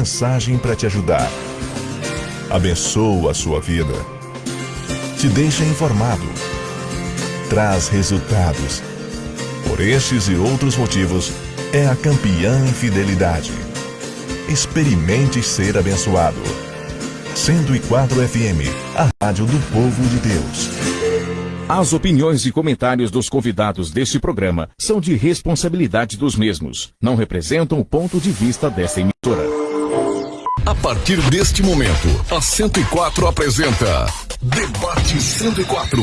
mensagem para te ajudar. Abençoa a sua vida. Te deixa informado. Traz resultados. Por estes e outros motivos, é a campeã em fidelidade. Experimente ser abençoado. 104 FM, a rádio do povo de Deus. As opiniões e comentários dos convidados deste programa são de responsabilidade dos mesmos. Não representam o ponto de vista desta emissora. A partir deste momento, a 104 apresenta Debate 104.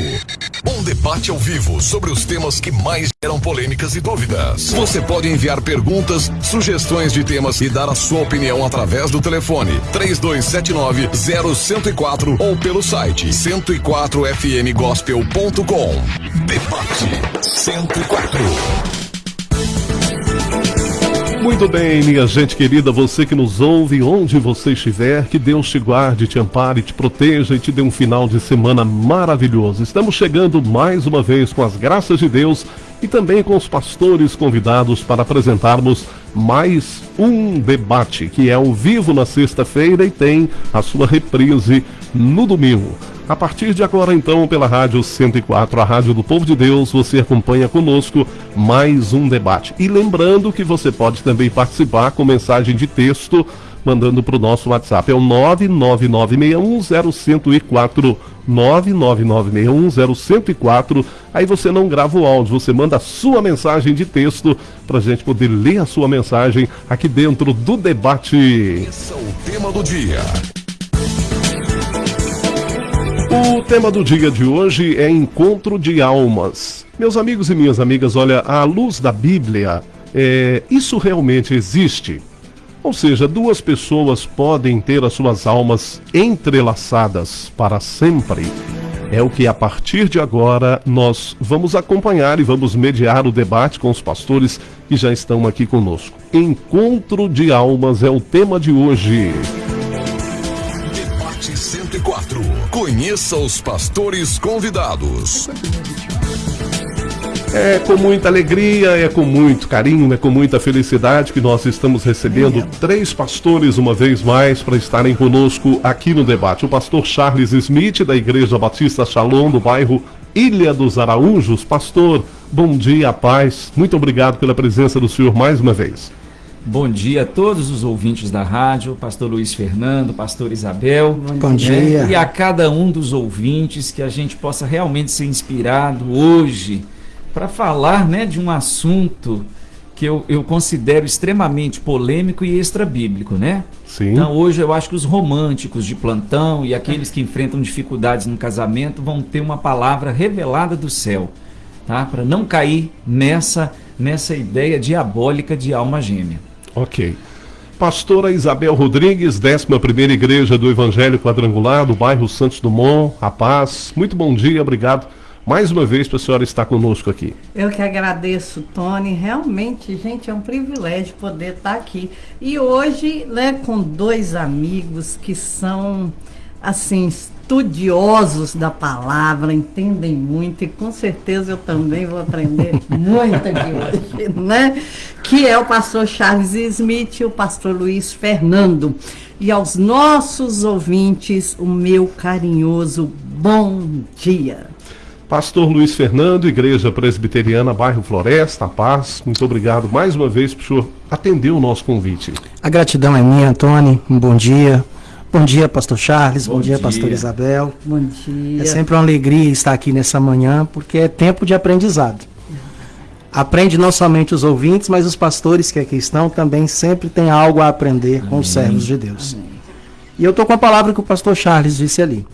Um debate ao vivo sobre os temas que mais geram polêmicas e dúvidas. Você pode enviar perguntas, sugestões de temas e dar a sua opinião através do telefone 3279-0104 ou pelo site 104fmgospel.com. Debate 104. Muito bem, minha gente querida, você que nos ouve, onde você estiver, que Deus te guarde, te ampare, te proteja e te dê um final de semana maravilhoso. Estamos chegando mais uma vez com as graças de Deus e também com os pastores convidados para apresentarmos mais um debate que é ao vivo na sexta-feira e tem a sua reprise no domingo. A partir de agora, então, pela Rádio 104, a Rádio do Povo de Deus, você acompanha conosco mais um debate. E lembrando que você pode também participar com mensagem de texto, mandando para o nosso WhatsApp. É o 999610104. 999610104. Aí você não grava o áudio, você manda a sua mensagem de texto para a gente poder ler a sua mensagem aqui dentro do debate. Esse é o tema do dia. O tema do dia de hoje é encontro de almas. Meus amigos e minhas amigas, olha, à luz da Bíblia, é, isso realmente existe? Ou seja, duas pessoas podem ter as suas almas entrelaçadas para sempre. É o que a partir de agora nós vamos acompanhar e vamos mediar o debate com os pastores que já estão aqui conosco. Encontro de almas é o tema de hoje. Conheça os pastores convidados. É com muita alegria, é com muito carinho, é com muita felicidade que nós estamos recebendo três pastores uma vez mais para estarem conosco aqui no debate. O pastor Charles Smith, da Igreja Batista Shalom, do bairro Ilha dos Araújos. Pastor, bom dia, paz. Muito obrigado pela presença do senhor mais uma vez. Bom dia a todos os ouvintes da rádio, pastor Luiz Fernando, pastor Isabel. Bom dia. E a cada um dos ouvintes que a gente possa realmente ser inspirado hoje para falar né, de um assunto que eu, eu considero extremamente polêmico e extra-bíblico, né? Sim. Então hoje eu acho que os românticos de plantão e aqueles que enfrentam dificuldades no casamento vão ter uma palavra revelada do céu, tá? Para não cair nessa nessa ideia diabólica de alma gêmea. Ok. Pastora Isabel Rodrigues, 11ª Igreja do Evangelho Quadrangular, do bairro Santos Dumont, A Paz. Muito bom dia, obrigado mais uma vez para a senhora estar conosco aqui. Eu que agradeço, Tony. Realmente, gente, é um privilégio poder estar aqui. E hoje, né, com dois amigos que são, assim, estudiosos da palavra, entendem muito e com certeza eu também vou aprender muito aqui hoje, né? Que é o pastor Charles Smith e o pastor Luiz Fernando. E aos nossos ouvintes, o meu carinhoso bom dia. Pastor Luiz Fernando, Igreja Presbiteriana, bairro Floresta, Paz, muito obrigado mais uma vez por o senhor atender o nosso convite. A gratidão é minha, Antônio. Um bom dia. Bom dia, pastor Charles. Bom, bom dia, dia, pastor Isabel. Bom dia. É sempre uma alegria estar aqui nessa manhã, porque é tempo de aprendizado. Aprende não somente os ouvintes, mas os pastores que aqui estão também sempre têm algo a aprender Amém. com os servos de Deus. Amém. E eu estou com a palavra que o pastor Charles disse ali.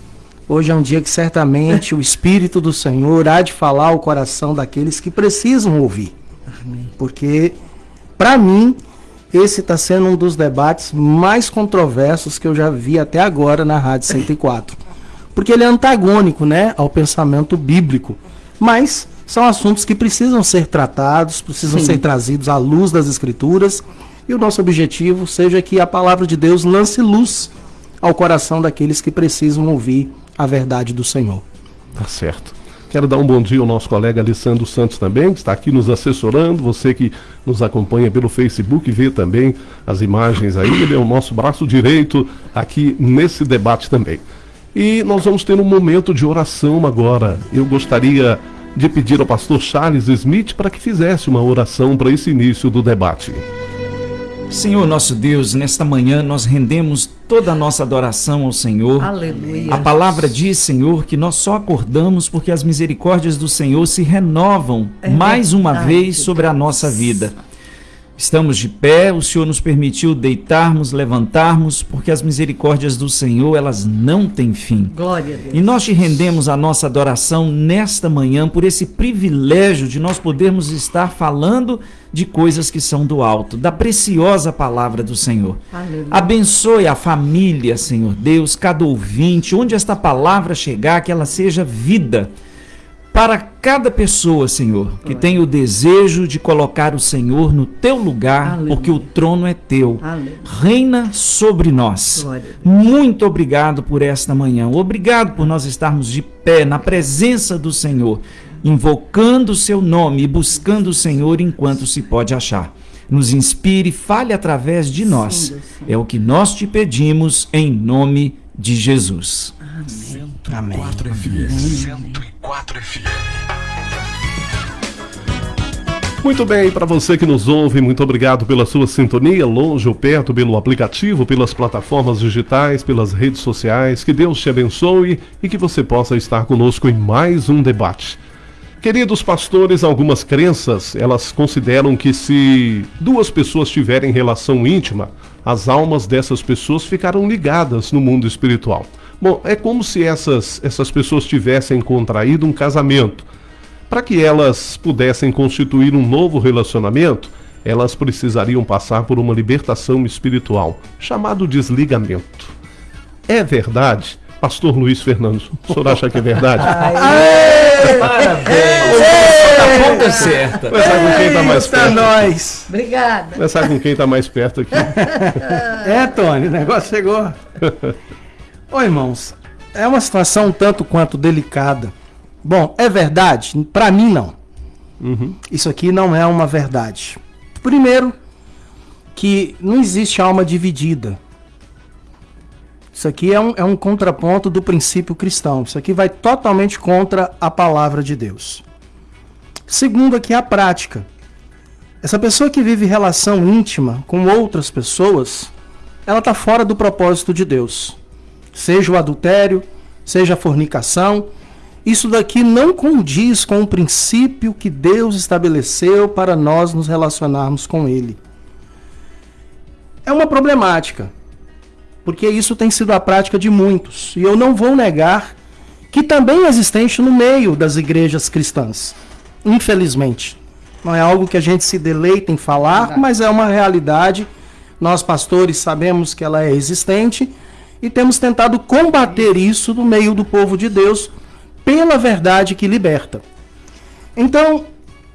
Hoje é um dia que certamente o Espírito do Senhor há de falar ao coração daqueles que precisam ouvir. Amém. Porque, para mim, esse está sendo um dos debates mais controversos que eu já vi até agora na Rádio 104. Porque ele é antagônico né, ao pensamento bíblico. Mas são assuntos que precisam ser tratados, precisam Sim. ser trazidos à luz das Escrituras. E o nosso objetivo seja que a palavra de Deus lance luz ao coração daqueles que precisam ouvir a verdade do Senhor. Tá certo. Quero dar um bom dia ao nosso colega Alessandro Santos também, que está aqui nos assessorando. Você que nos acompanha pelo Facebook, vê também as imagens aí. Ele é o nosso braço direito aqui nesse debate também. E nós vamos ter um momento de oração agora. Eu gostaria de pedir ao pastor Charles Smith para que fizesse uma oração para esse início do debate. Senhor nosso Deus, nesta manhã nós rendemos toda a nossa adoração ao Senhor. Aleluia. A palavra diz, Senhor, que nós só acordamos porque as misericórdias do Senhor se renovam É mais uma vez sobre a nossa vida. Estamos de pé, o Senhor nos permitiu deitarmos, levantarmos, porque as misericórdias do Senhor, elas não têm fim. Glória a Deus. E nós te rendemos a nossa adoração nesta manhã por esse privilégio de nós podermos estar falando de coisas que são do alto, da preciosa palavra do Senhor. Aleluia. Abençoe a família, Senhor Deus, cada ouvinte, onde esta palavra chegar, que ela seja vida para cada pessoa, Senhor, que tem o desejo de colocar o Senhor no teu lugar, Aleluia. porque o trono é teu. Aleluia. Reina sobre nós. Glória. Muito obrigado por esta manhã. Obrigado por nós estarmos de pé na presença do Senhor, invocando o seu nome e buscando o Senhor enquanto se pode achar. Nos inspire, fale através de nós. Deus, sim. É o que nós te pedimos em nome de Jesus. Amém. 104 FM. 104 FM. Muito bem, para você que nos ouve, muito obrigado pela sua sintonia, longe ou perto, pelo aplicativo, pelas plataformas digitais, pelas redes sociais. Que Deus te abençoe e que você possa estar conosco em mais um debate. Queridos pastores, algumas crenças, elas consideram que se duas pessoas tiverem relação íntima, as almas dessas pessoas ficarão ligadas no mundo espiritual. Bom, é como se essas, essas pessoas tivessem contraído um casamento. Para que elas pudessem constituir um novo relacionamento, elas precisariam passar por uma libertação espiritual, chamado desligamento. É verdade? Pastor Luiz Fernando, o senhor acha que é verdade? Parabéns! A ponta certa. Começar com quem está mais perto. nós. Obrigada. Começar com quem está mais perto aqui. É, Tony, o negócio chegou. Ô, irmãos, é uma situação um tanto quanto delicada. Bom, é verdade? Pra mim, não. Isso aqui não é uma verdade. Primeiro, que não existe alma dividida. Isso aqui é um, é um contraponto do princípio cristão. Isso aqui vai totalmente contra a palavra de Deus. Segundo, aqui a prática. Essa pessoa que vive relação íntima com outras pessoas, ela está fora do propósito de Deus. Seja o adultério, seja a fornicação, isso daqui não condiz com o princípio que Deus estabeleceu para nós nos relacionarmos com Ele. É uma problemática, porque isso tem sido a prática de muitos, e eu não vou negar que também é existente no meio das igrejas cristãs, infelizmente. Não é algo que a gente se deleita em falar, mas é uma realidade. Nós, pastores, sabemos que ela é existente e temos tentado combater isso no meio do povo de Deus pela verdade que liberta. Então,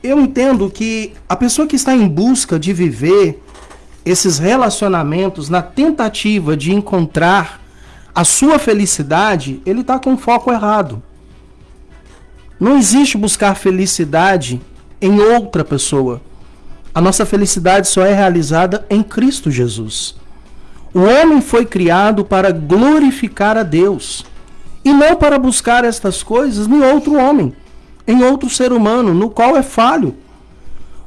eu entendo que a pessoa que está em busca de viver esses relacionamentos na tentativa de encontrar a sua felicidade, ele está com foco errado. Não existe buscar felicidade em outra pessoa. A nossa felicidade só é realizada em Cristo Jesus. O homem foi criado para glorificar a Deus e não para buscar estas coisas em outro homem, em outro ser humano, no qual é falho.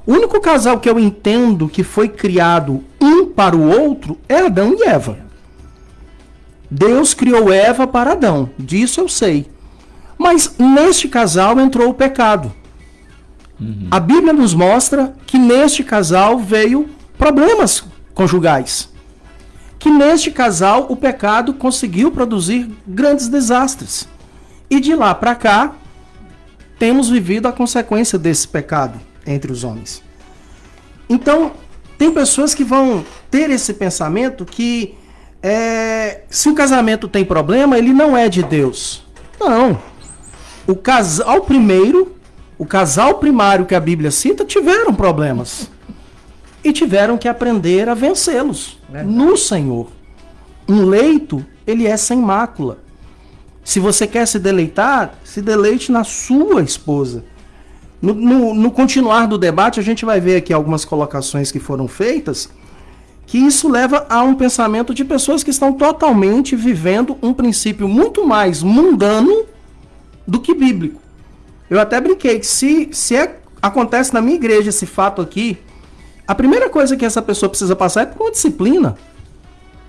O único casal que eu entendo que foi criado um para o outro é Adão e Eva. Deus criou Eva para Adão, disso eu sei. Mas neste casal entrou o pecado. A Bíblia nos mostra que neste casal veio problemas conjugais. Que neste casal o pecado conseguiu produzir grandes desastres. E de lá para cá, temos vivido a consequência desse pecado entre os homens. Então, tem pessoas que vão ter esse pensamento que é, se o casamento tem problema, ele não é de Deus. Não. O casal primeiro, o casal primário que a Bíblia cita, tiveram problemas. E tiveram que aprender a vencê-los no Senhor. Um leito, ele é sem mácula. Se você quer se deleitar, se deleite na sua esposa. No, no, no, continuar do debate, a gente vai ver aqui algumas colocações que foram feitas, que isso leva a um pensamento de pessoas que estão totalmente vivendo um princípio muito mais mundano do que bíblico. Eu até brinquei que se, se é, acontece na minha igreja esse fato aqui, a primeira coisa que essa pessoa precisa passar é por uma disciplina.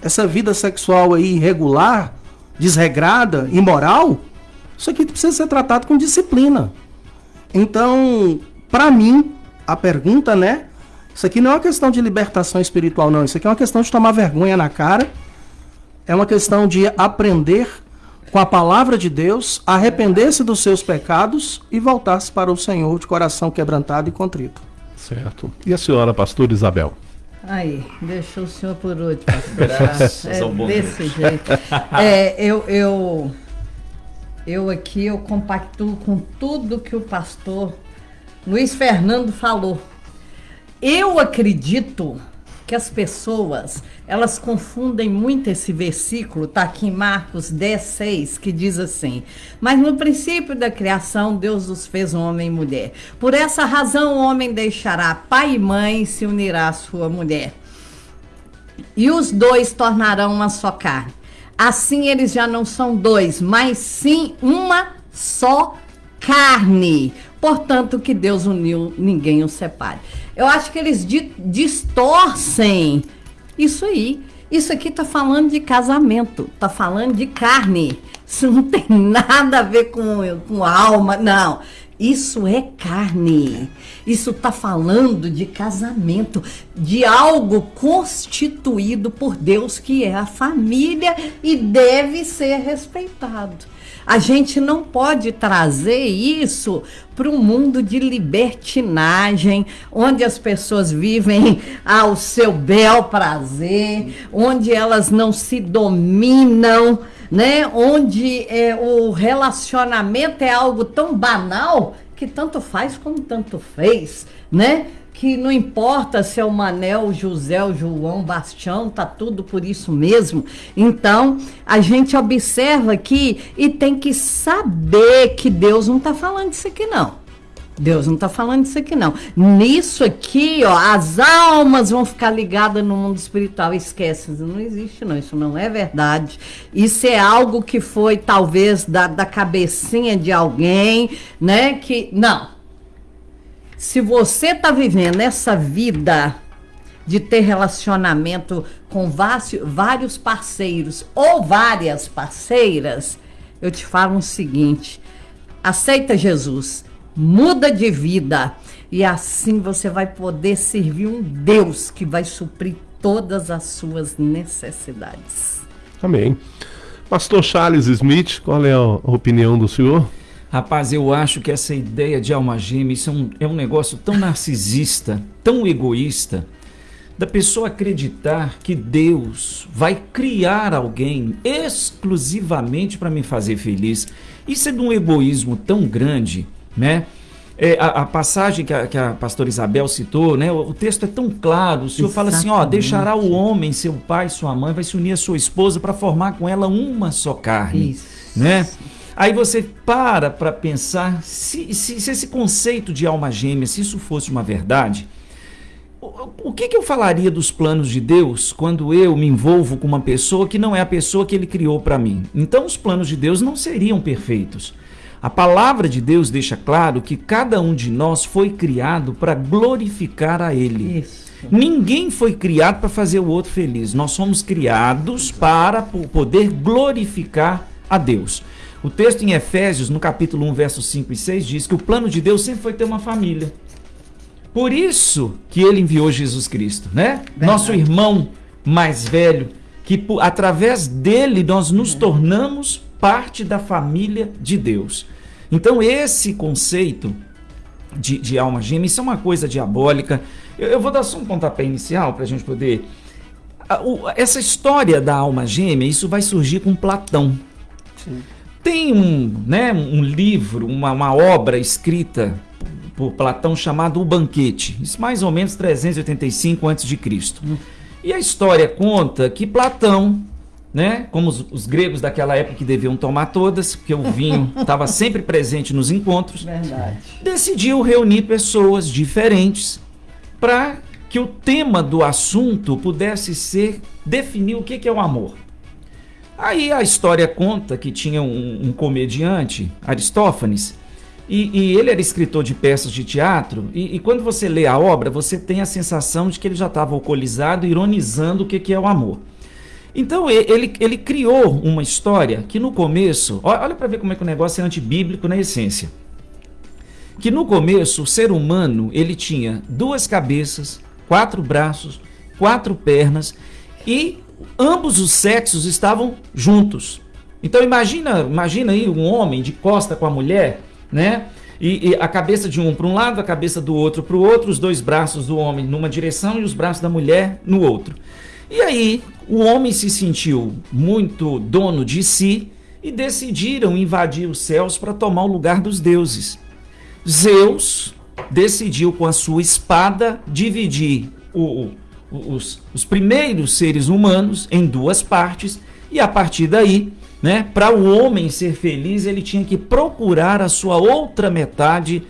Essa vida sexual aí irregular, desregrada, imoral, isso aqui precisa ser tratado com disciplina. Então, para mim, a pergunta, né? Isso aqui não é uma questão de libertação espiritual, não. Isso aqui é uma questão de tomar vergonha na cara. É uma questão de aprender com a palavra de Deus, arrepender-se dos seus pecados e voltar-se para o Senhor de coração quebrantado e contrito. Certo. E a senhora, pastor Isabel? Aí, deixou o senhor por último, pastor. Graças é, ao bom desse Deus. jeito. É, eu, eu, eu aqui eu compactuo com tudo que o pastor Luiz Fernando falou. Eu acredito que as pessoas, elas confundem muito esse versículo, está aqui em Marcos 10, 6, que diz assim: Mas no princípio da criação, Deus os fez homem e mulher. Por essa razão, o homem deixará pai e mãe e se unirá à sua mulher. E os dois tornarão uma só carne. Assim eles já não são dois, mas sim uma só carne. Portanto, que Deus uniu, ninguém o separe. Eu acho que eles di distorcem isso aí. Isso aqui está falando de casamento, está falando de carne. Isso não tem nada a ver com, com alma, não. Isso é carne. Isso está falando de casamento, de algo constituído por Deus, que é a família e deve ser respeitado. A gente não pode trazer isso para um mundo de libertinagem, onde as pessoas vivem ao seu bel prazer, onde elas não se dominam, né? Onde é, o relacionamento é algo tão banal que tanto faz como tanto fez, né? Que não importa se é o Manel, o José, o João, o Bastião, tá tudo por isso mesmo. Então, a gente observa aqui e tem que saber que Deus não está falando disso aqui não. Deus não está falando disso aqui não. Nisso aqui, ó, as almas vão ficar ligadas no mundo espiritual. Esquece, não existe não, isso não é verdade. Isso é algo que foi talvez da, da cabecinha de alguém, né? Que não, se você está vivendo essa vida de ter relacionamento com vários parceiros ou várias parceiras, eu te falo o seguinte: aceita Jesus, muda de vida e assim você vai poder servir um Deus que vai suprir todas as suas necessidades. Amém. Pastor Charles Smith, qual é a opinião do senhor? Rapaz, eu acho que essa ideia de alma gêmea isso é, um, é um negócio tão narcisista, tão egoísta, da pessoa acreditar que Deus vai criar alguém exclusivamente para me fazer feliz. Isso é de um egoísmo tão grande, né? É, a, a, passagem que a, que a pastora Isabel citou, né? O, o texto é tão claro. O Senhor Exatamente. fala assim: ó, deixará o homem, seu pai, sua mãe, vai se unir à sua esposa para formar com ela uma só carne, Isso. né? Aí você para para pensar se, se, se, esse conceito de alma gêmea, se isso fosse uma verdade, o, o que, que eu falaria dos planos de Deus quando eu me envolvo com uma pessoa que não é a pessoa que ele criou para mim? Então os planos de Deus não seriam perfeitos. A palavra de Deus deixa claro que cada um de nós foi criado para glorificar a Ele. Isso. Ninguém foi criado para fazer o outro feliz. Nós somos criados para poder glorificar a Deus. O texto em Efésios, no capítulo 1, versos 5 e 6, diz que o plano de Deus sempre foi ter uma família. Por isso que ele enviou Jesus Cristo, né? Verdade. Nosso irmão mais velho, que através dele nós nos tornamos parte da família de Deus. Então, esse conceito de, de alma gêmea, isso é uma coisa diabólica. Eu, eu vou dar só um pontapé inicial para a gente poder. Essa história da alma gêmea, isso vai surgir com Platão. Sim. Tem um, né, um livro, uma, uma obra escrita por Platão chamado O Banquete, isso mais ou menos 385 a.C. Hum. E a história conta que Platão né? Como os, os gregos daquela época que deviam tomar todas, porque o vinho estava sempre presente nos encontros. Verdade. Decidiu reunir pessoas diferentes para que o tema do assunto pudesse ser definir o que, que é o amor. Aí a história conta que tinha um, um comediante, Aristófanes, e, e, ele era escritor de peças de teatro, e, e, quando você lê a obra, você tem a sensação de que ele já estava alcoolizado, ironizando o que, que é o amor. Então ele, ele criou uma história que no começo, olha para ver como é que o negócio é antibíblico na essência. Que no começo o ser humano ele tinha duas cabeças, quatro braços, quatro pernas e ambos os sexos estavam juntos. Então imagina, imagina aí um homem de costa com a mulher, né? E, e a cabeça de um para um lado, a cabeça do outro para o outro, os dois braços do homem numa direção e os braços da mulher no outro. E aí o homem se sentiu muito dono de si e decidiram invadir os céus para tomar o lugar dos deuses. Zeus decidiu com a sua espada dividir o, os, os primeiros seres humanos em duas partes e a partir daí né? Para o homem ser feliz, ele tinha que procurar a sua outra metade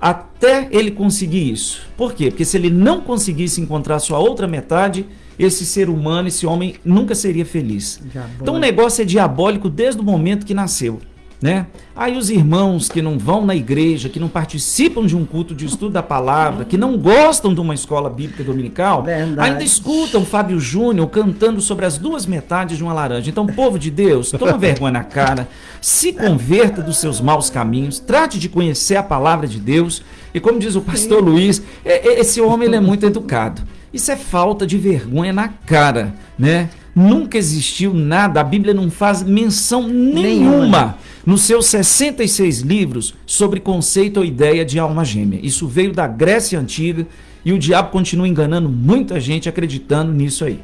até ele conseguir isso. Por quê? Porque se ele não conseguisse encontrar a sua outra metade, esse ser humano, esse homem, nunca seria feliz. Então o negócio é diabólico desde o momento que nasceu né? Aí os irmãos que não vão na igreja, que não participam de um culto de estudo da palavra, que não gostam de uma escola bíblica dominical, Verdade. ainda escutam Fábio Júnior cantando sobre as duas metades de uma laranja. Então, povo de Deus, toma vergonha na cara, se converta dos seus maus caminhos, trate de conhecer a palavra de Deus. E como diz o pastor Luiz, esse homem ele é muito educado. Isso é falta de vergonha na cara, né? Nunca existiu nada, a Bíblia não faz menção nenhuma, nenhuma nos seus 66 livros sobre conceito ou ideia de alma gêmea. Isso veio da Grécia Antiga e o diabo continua enganando muita gente acreditando nisso aí.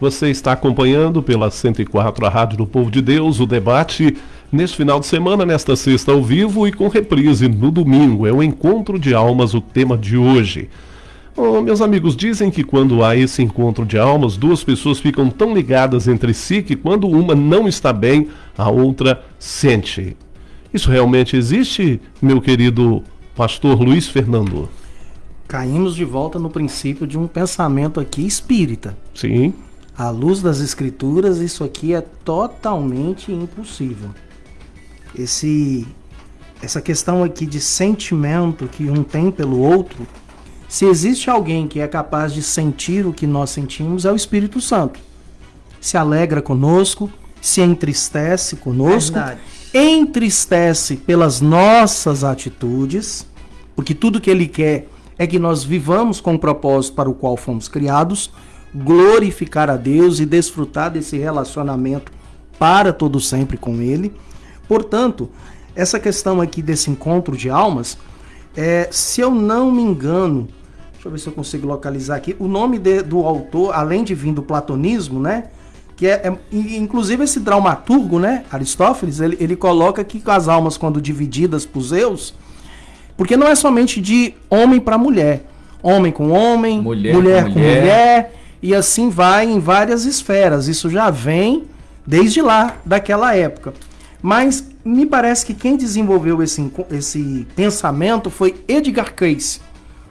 Você está acompanhando pela 104 a Rádio do Povo de Deus o debate neste final de semana, nesta sexta ao vivo e com reprise no domingo. É o Encontro de Almas, o tema de hoje. Oh, meus amigos, dizem que quando há esse encontro de almas, duas pessoas ficam tão ligadas entre si que quando uma não está bem, a outra sente. Isso realmente existe, meu querido pastor Luiz Fernando? Caímos de volta no princípio de um pensamento aqui espírita. Sim. À luz das escrituras, isso aqui é totalmente impossível. Esse essa questão aqui de sentimento que um tem pelo outro se existe alguém que é capaz de sentir o que nós sentimos, é o Espírito Santo. Se alegra conosco, se entristece conosco, Verdade. entristece pelas nossas atitudes, porque tudo que ele quer é que nós vivamos com o propósito para o qual fomos criados, glorificar a Deus e desfrutar desse relacionamento para todo sempre com ele. Portanto, essa questão aqui desse encontro de almas, é, se eu não me engano, deixa eu ver se eu consigo localizar aqui, o nome de, do autor, além de vir do platonismo, né? Que é, é, inclusive esse dramaturgo, né? Aristófanes, ele, ele coloca que as almas, quando divididas por Zeus, porque não é somente de homem para mulher, homem com homem, mulher, mulher com, mulher. mulher, e assim vai em várias esferas. Isso já vem desde lá, daquela época. Mas me parece que quem desenvolveu esse, esse pensamento foi Edgar Cayce,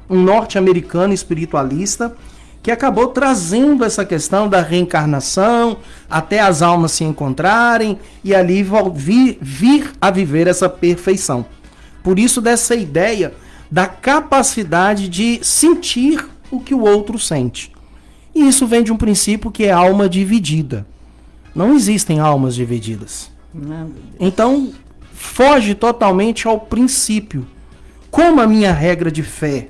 um norte-americano espiritualista que acabou trazendo essa questão da reencarnação até as almas se encontrarem e ali vir, vir a viver essa perfeição. Por isso, dessa ideia da capacidade de sentir o que o outro sente. E isso vem de um princípio que é alma dividida. Não existem almas divididas. Então, foge totalmente ao princípio. Como a minha regra de fé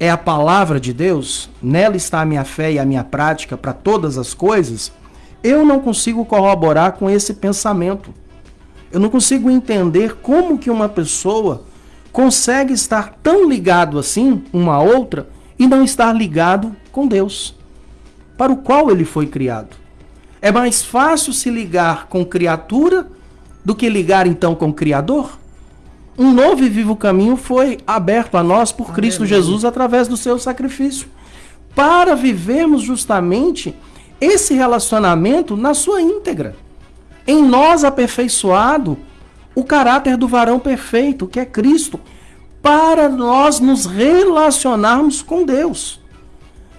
é a palavra de Deus, nela está a minha fé e a minha prática para todas as coisas, eu não consigo corroborar com esse pensamento. Eu não consigo entender como que uma pessoa consegue estar tão ligado assim uma a outra e não estar ligado com Deus, para o qual ele foi criado. É mais fácil se ligar com criatura do que ligar então com o Criador? Um novo e vivo caminho foi aberto a nós por Cristo Jesus através do seu sacrifício, para vivermos justamente esse relacionamento na sua íntegra. Em nós aperfeiçoado o caráter do varão perfeito, que é Cristo, para nós nos relacionarmos com Deus.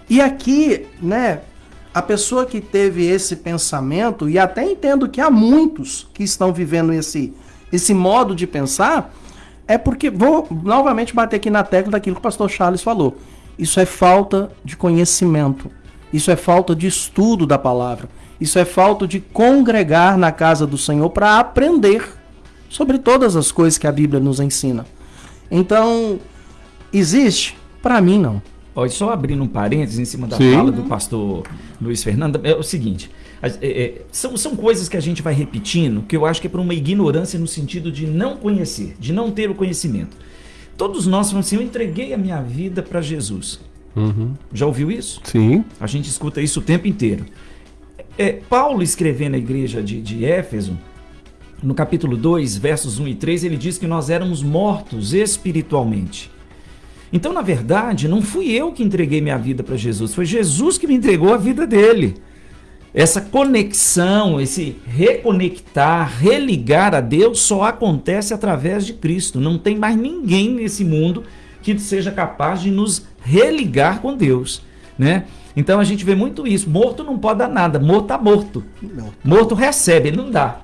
E aqui, né, a pessoa que teve esse pensamento, e até entendo que há muitos que estão vivendo esse, esse modo de pensar, é porque, vou novamente bater aqui na tecla daquilo que o pastor Charles falou. Isso é falta de conhecimento. Isso é falta de estudo da palavra. Isso é falta de congregar na casa do Senhor para aprender sobre todas as coisas que a Bíblia nos ensina. Então, existe? Para mim, não. Olha, só abrindo um parênteses em cima da Sim. fala do pastor Luiz Fernando, é o seguinte: é, é, são, são coisas que a gente vai repetindo que eu acho que é por uma ignorância no sentido de não conhecer, de não ter o conhecimento. Todos nós falamos assim: eu entreguei a minha vida para Jesus. Uhum. Já ouviu isso? Sim. A gente escuta isso o tempo inteiro. É, Paulo escrevendo na igreja de, de Éfeso, no capítulo 2, versos 1 e 3, ele diz que nós éramos mortos espiritualmente. Então, na verdade, não fui eu que entreguei minha vida para Jesus, foi Jesus que me entregou a vida dele. Essa conexão, esse reconectar, religar a Deus só acontece através de Cristo. Não tem mais ninguém nesse mundo que seja capaz de nos religar com Deus, né? Então a gente vê muito isso. Morto não pode dar nada, morto está morto. Morto recebe, ele não dá.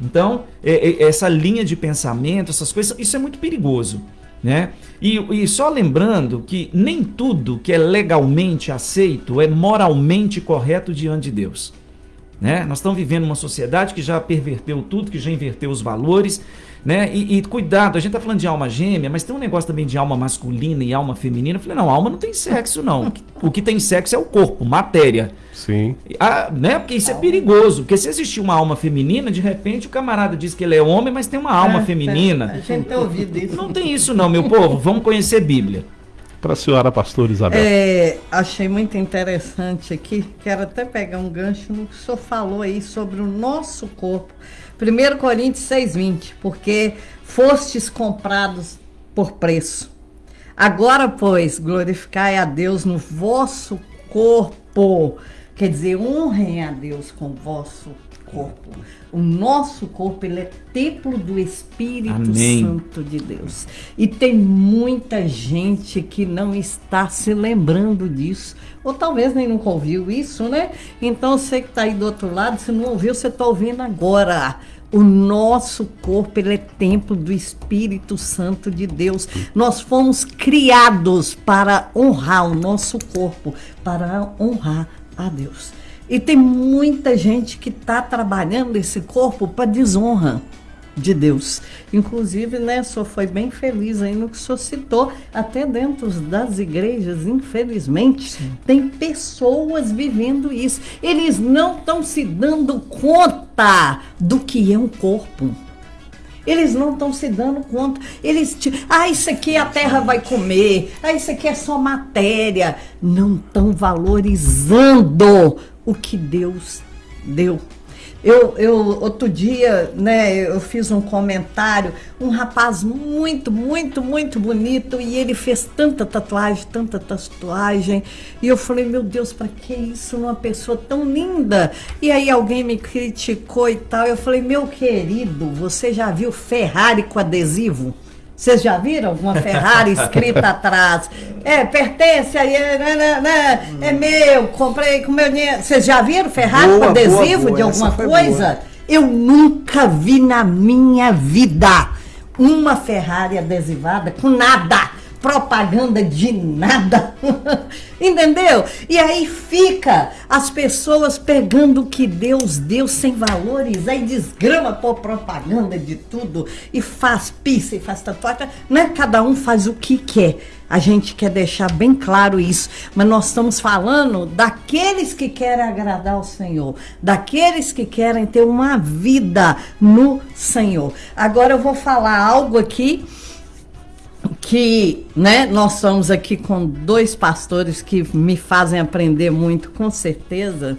Então, é, é, essa linha de pensamento, essas coisas, isso é muito perigoso. Né? E, e, só lembrando que nem tudo que é legalmente aceito é moralmente correto diante de Deus. Né? Nós estamos vivendo uma sociedade que já perverteu tudo, que já inverteu os valores, né? E, e, cuidado, a gente tá falando de alma gêmea, mas tem um negócio também de alma masculina e alma feminina. Eu falei, não, alma não tem sexo, não. O que tem sexo é o corpo, matéria. Sim. Ah, né? Porque isso é perigoso. Porque se existir uma alma feminina, de repente o camarada diz que ele é homem, mas tem uma alma é, feminina. É, a gente tem ouvido isso. Não tem isso, não, meu povo. Vamos conhecer Bíblia. Para a senhora, pastor Isabel. É, achei muito interessante aqui. Quero até pegar um gancho no que o senhor falou aí sobre o nosso corpo. 1 Coríntios 6,20, porque fostes comprados por preço. Agora, pois, glorificai a Deus no vosso corpo. Quer dizer, honrem a Deus com o vosso corpo. O nosso corpo ele é templo do Espírito Amém. Santo de Deus. E tem muita gente que não está se lembrando disso. Ou talvez nem nunca ouviu isso, né? Então você que está aí do outro lado, se não ouviu, você está ouvindo agora. O nosso corpo ele é templo do Espírito Santo de Deus. Nós fomos criados para honrar o nosso corpo, para honrar a Deus. E tem muita gente que está trabalhando esse corpo para desonra de Deus. Inclusive, né, o senhor foi bem feliz aí no que o senhor citou, até dentro das igrejas, infelizmente, Sim. tem pessoas vivendo isso. Eles não estão se dando conta do que é um corpo. Eles não estão se dando conta. Eles, ah, isso aqui a terra vai comer. Ah, isso aqui é só matéria. Não estão valorizando o que Deus deu. Eu, eu outro dia, né, eu fiz um comentário, um rapaz muito, muito, muito bonito e ele fez tanta tatuagem, tanta tatuagem, e eu falei, meu Deus, para que isso numa pessoa tão linda? E aí alguém me criticou e tal, eu falei, meu querido, você já viu Ferrari com adesivo? Vocês já viram alguma Ferrari escrita atrás? É, pertence aí, é, né, né, né, é meu, comprei com meu dinheiro. Vocês já viram Ferrari boa, com adesivo boa, boa. de alguma coisa? Boa. Eu nunca vi na minha vida uma Ferrari adesivada com nada propaganda de nada. Entendeu? E aí fica as pessoas pegando o que Deus deu sem valores, aí desgrama por propaganda de tudo e faz pizza e faz tatuagem. Não é cada um faz o que quer. A gente quer deixar bem claro isso, mas nós estamos falando daqueles que querem agradar ao Senhor, daqueles que querem ter uma vida no Senhor. Agora eu vou falar algo aqui que né, nós estamos aqui com dois pastores que me fazem aprender muito, com certeza.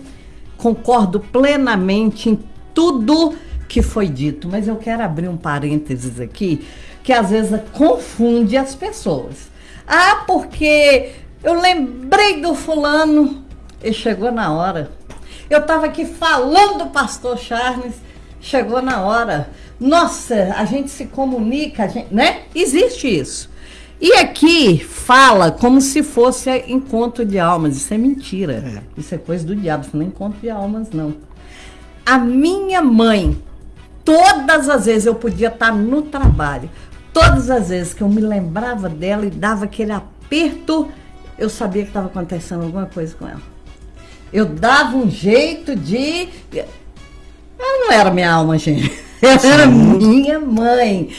Concordo plenamente em tudo que foi dito, mas eu quero abrir um parênteses aqui, que às vezes confunde as pessoas. Ah, porque eu lembrei do fulano e chegou na hora. Eu estava aqui falando do pastor Charles, chegou na hora. Nossa, a gente se comunica, gente, né? Existe isso. E aqui fala como se fosse encontro de almas. Isso é mentira. É. Isso é coisa do diabo. Isso não é encontro de almas, não. A minha mãe, todas as vezes eu podia estar no trabalho, todas as vezes que eu me lembrava dela e dava aquele aperto, eu sabia que estava acontecendo alguma coisa com ela. Eu dava um jeito de. Ela não era minha alma, gente. Minha mãe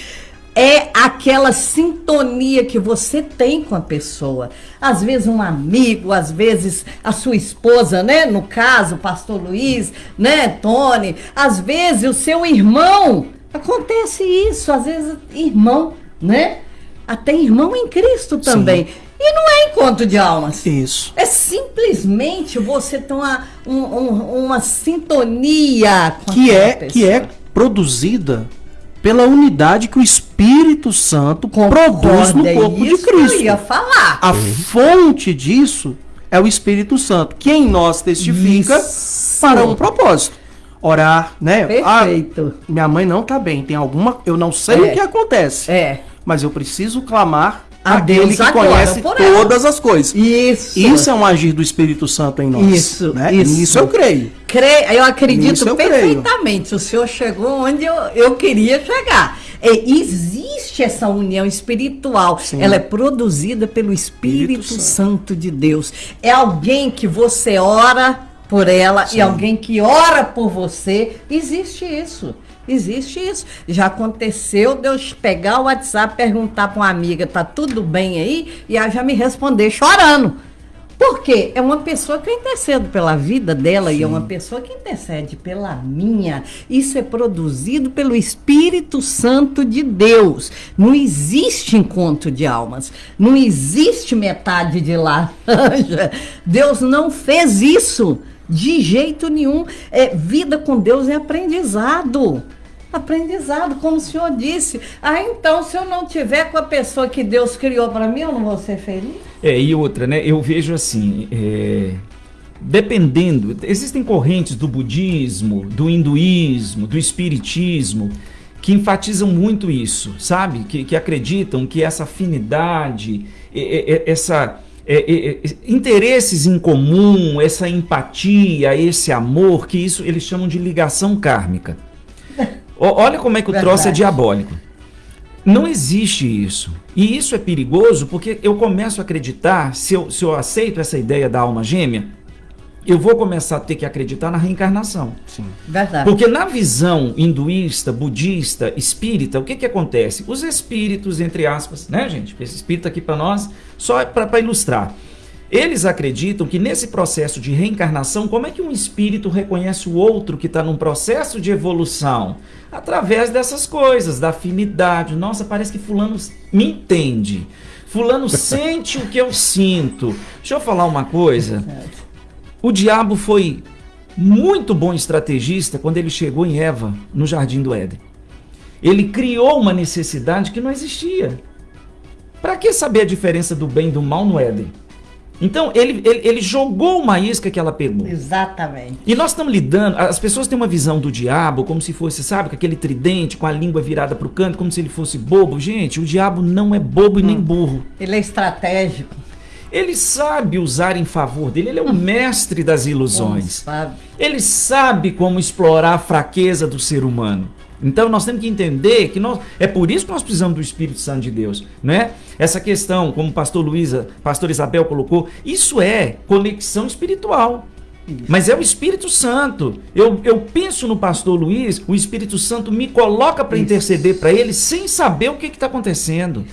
é aquela sintonia que você tem com a pessoa. Às vezes um amigo, às vezes a sua esposa, né? No caso, o pastor Luiz, né, Tony, às vezes o seu irmão. Acontece isso, às vezes irmão, né? Até irmão em Cristo também. Sim. E não é encontro de almas. Isso. É simplesmente você ter uma, um, um, uma sintonia com que é pessoa. que é produzida pela unidade que o Espírito Santo produz no corpo de Cristo. Eu ia falar. A fonte disso é o Espírito Santo, que em nós testifica isso. para um propósito. Orar, né? Perfeito. Ah, minha mãe não está bem, tem alguma, eu não sei é. o que acontece. É. Mas eu preciso clamar a Deus que conhece todas as coisas. Isso. Isso é um agir do Espírito Santo em nós. Isso. Né? Isso. Nisso eu creio. Cre... Eu acredito eu perfeitamente. Creio. O senhor chegou onde eu, eu queria chegar. É, existe essa união espiritual. Sim. Ela é produzida pelo Espírito, Espírito Santo. Santo de Deus. É alguém que você ora por ela Sim. e alguém que ora por você. Existe isso. Existe isso. Já aconteceu de eu pegar o WhatsApp, perguntar para uma amiga, tá tudo bem aí? E ela já me responder chorando. Por quê? É uma pessoa que eu intercedo pela vida dela Sim. e é uma pessoa que intercede pela minha. Isso é produzido pelo Espírito Santo de Deus. Não existe encontro de almas. Não existe metade de laranja. Deus não fez isso. De jeito nenhum. É, vida com Deus é aprendizado aprendizado, como o senhor disse. Ah, então, se eu não tiver com a pessoa que Deus criou para mim, eu não vou ser feliz? É, e outra, né? Eu vejo assim, é, dependendo, existem correntes do budismo, do hinduísmo, do espiritismo, que enfatizam muito isso, sabe? Que, que acreditam que essa afinidade, essa. É, é, interesses em comum, essa empatia, esse amor, que isso eles chamam de ligação kármica. Olha como é que o Verdade. troço é diabólico. Não existe isso. E isso é perigoso porque eu começo a acreditar, se eu, se eu aceito essa ideia da alma gêmea, eu vou começar a ter que acreditar na reencarnação. Sim. Verdade. Porque na visão hinduísta, budista, espírita, o que que acontece? Os espíritos, entre aspas, né, gente? Esse espírito aqui para nós, só é para ilustrar. Eles acreditam que nesse processo de reencarnação, como é que um espírito reconhece o outro que está num processo de evolução? Através dessas coisas, da afinidade. Nossa, parece que fulano me entende. Fulano sente o que eu sinto. Deixa eu falar uma coisa. O diabo foi muito bom estrategista quando ele chegou em Eva, no jardim do Éden. Ele criou uma necessidade que não existia. Para que saber a diferença do bem e do mal no Éden? Então, ele, ele, ele, jogou uma isca que ela pegou. Exatamente. E nós estamos lidando, as pessoas têm uma visão do diabo como se fosse, sabe, com aquele tridente, com a língua virada para o canto, como se ele fosse bobo. Gente, o diabo não é bobo hum. e nem hum. burro. Ele é estratégico. Ele sabe usar em favor dele, ele é o mestre das ilusões. Ele sabe como explorar a fraqueza do ser humano. Então nós temos que entender que nós é por isso que nós precisamos do Espírito Santo de Deus, né? Essa questão, como o pastor Luísa, pastor Isabel colocou, isso é conexão espiritual. Mas é o Espírito Santo. Eu, eu penso no pastor Luiz, o Espírito Santo me coloca para interceder para ele sem saber o que está acontecendo.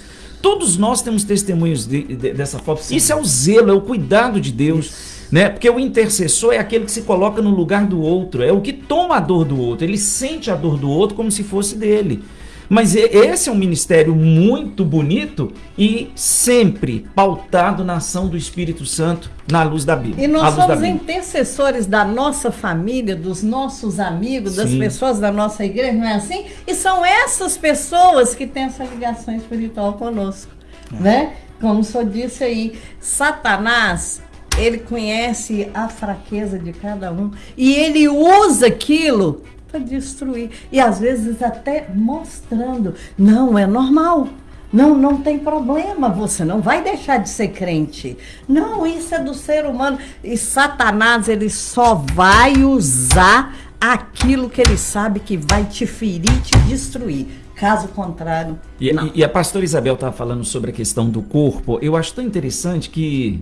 Todos nós temos testemunhos de, de, dessa forma. Isso é o zelo, é o cuidado de Deus. Isso. Né? Porque o intercessor é aquele que se coloca no lugar do outro, é o que toma a dor do outro, ele sente a dor do outro como se fosse dele. Mas esse é um ministério muito bonito e sempre pautado na ação do Espírito Santo na luz da Bíblia. E nós somos intercessores da nossa família, dos nossos amigos, Sim. das pessoas da nossa igreja, não é assim? E são essas pessoas que têm essa ligação espiritual conosco, é. né? Como o senhor disse aí, Satanás ele conhece a fraqueza de cada um e ele usa aquilo para destruir. E às vezes até mostrando, não, é normal. Não, não tem problema, você não vai deixar de ser crente. Não, isso é do ser humano. E Satanás, ele só vai usar aquilo que ele sabe que vai te ferir, te destruir. Caso contrário. E, e, e a pastora Isabel estava falando sobre a questão do corpo. Eu acho tão interessante que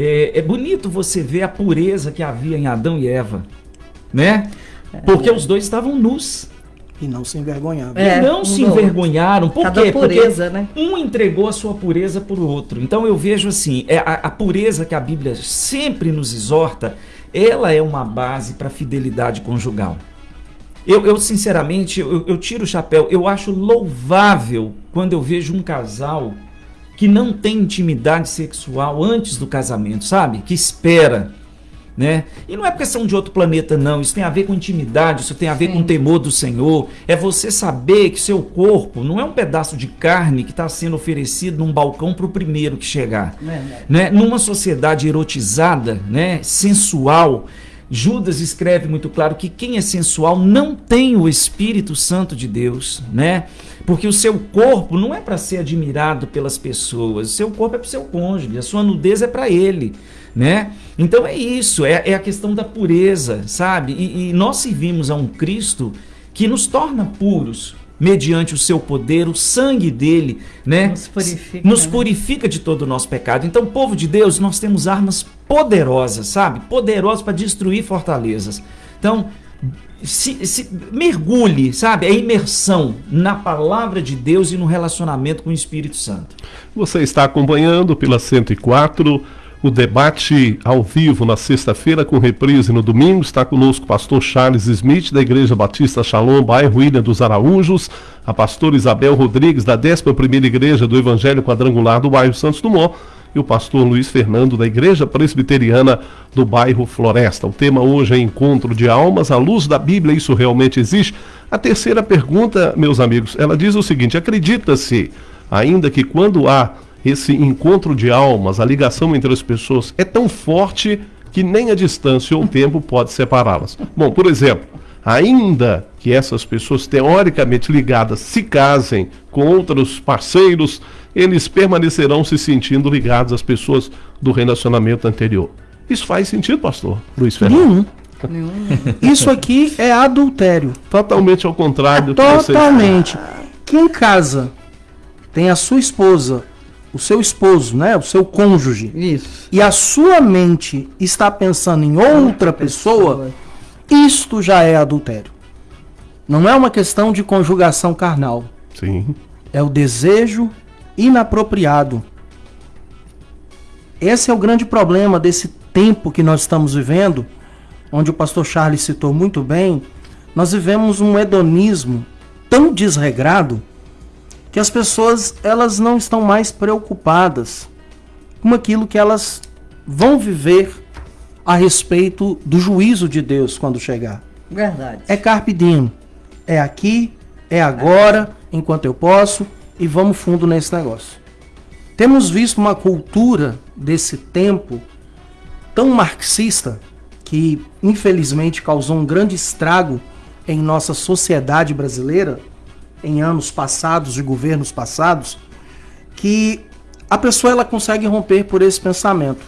é, é bonito você ver a pureza que havia em Adão e Eva, né? Porque os dois estavam nus. E não se envergonhavam. É, e não um se envergonharam. Por Cada quê? Pureza, Porque né? um entregou a sua pureza para o outro. Então eu vejo assim, é a, a, pureza que a Bíblia sempre nos exorta, ela é uma base para a fidelidade conjugal. Eu, eu sinceramente, eu, eu tiro o chapéu. Eu acho louvável quando eu vejo um casal que não tem intimidade sexual antes do casamento, sabe? Que espera né? E não é porque são de outro planeta, não. Isso tem a ver com intimidade, isso tem a ver Sim. com o temor do Senhor. É você saber que seu corpo não é um pedaço de carne que está sendo oferecido num balcão para o primeiro que chegar. Né? Numa sociedade erotizada, né? sensual. Judas escreve muito claro que quem é sensual não tem o Espírito Santo de Deus, né? Porque o seu corpo não é para ser admirado pelas pessoas, o seu corpo é para o seu cônjuge, a sua nudez é para ele né? Então é isso, é, é a questão da pureza, sabe? E, e nós servimos a um Cristo que nos torna puros, mediante o seu poder, o sangue dele, né? Nos purifica, nos né? purifica de todo o nosso pecado. Então, povo de Deus, nós temos armas poderosas, sabe? Poderosas para destruir fortalezas. Então, se, se, mergulhe, sabe? A imersão na palavra de Deus e no relacionamento com o Espírito Santo. Você está acompanhando pela 104 o debate ao vivo na sexta-feira, com reprise no domingo. Está conosco o pastor Charles Smith, da Igreja Batista Shalom, bairro Ilha dos Araújos, a pastora Isabel Rodrigues, da 11 Igreja do Evangelho Quadrangular do bairro Santos Dumont, e o pastor Luiz Fernando, da Igreja Presbiteriana do bairro Floresta. O tema hoje é Encontro de Almas, à luz da Bíblia, isso realmente existe? A terceira pergunta, meus amigos, ela diz o seguinte: acredita-se, ainda que quando há esse encontro de almas, a ligação entre as pessoas é tão forte que nem a distância ou o tempo pode separá-las. Bom, por exemplo, ainda que essas pessoas teoricamente ligadas se casem com outros parceiros, eles permanecerão se sentindo ligados às pessoas do relacionamento anterior. Isso faz sentido, pastor Luiz Fernando? Nenhum. Isso aqui é adultério. Totalmente ao contrário do que Totalmente. Quem casa tem a sua esposa o seu esposo, né, o seu cônjuge, Isso. e a sua mente está pensando em outra, pessoa, isto já é adultério. Não é uma questão de conjugação carnal. Sim. É o desejo inapropriado. Esse é o grande problema desse tempo que nós estamos vivendo, onde o pastor Charles citou muito bem. Nós vivemos um hedonismo tão desregrado que as pessoas elas não estão mais preocupadas com aquilo que elas vão viver a respeito do juízo de Deus quando chegar. Verdade. É carpe diem. É aqui, é agora, enquanto eu posso e vamos fundo nesse negócio. Temos visto uma cultura desse tempo tão marxista que infelizmente causou um grande estrago em nossa sociedade brasileira em anos passados, de governos passados, que a pessoa ela consegue romper por esse pensamento.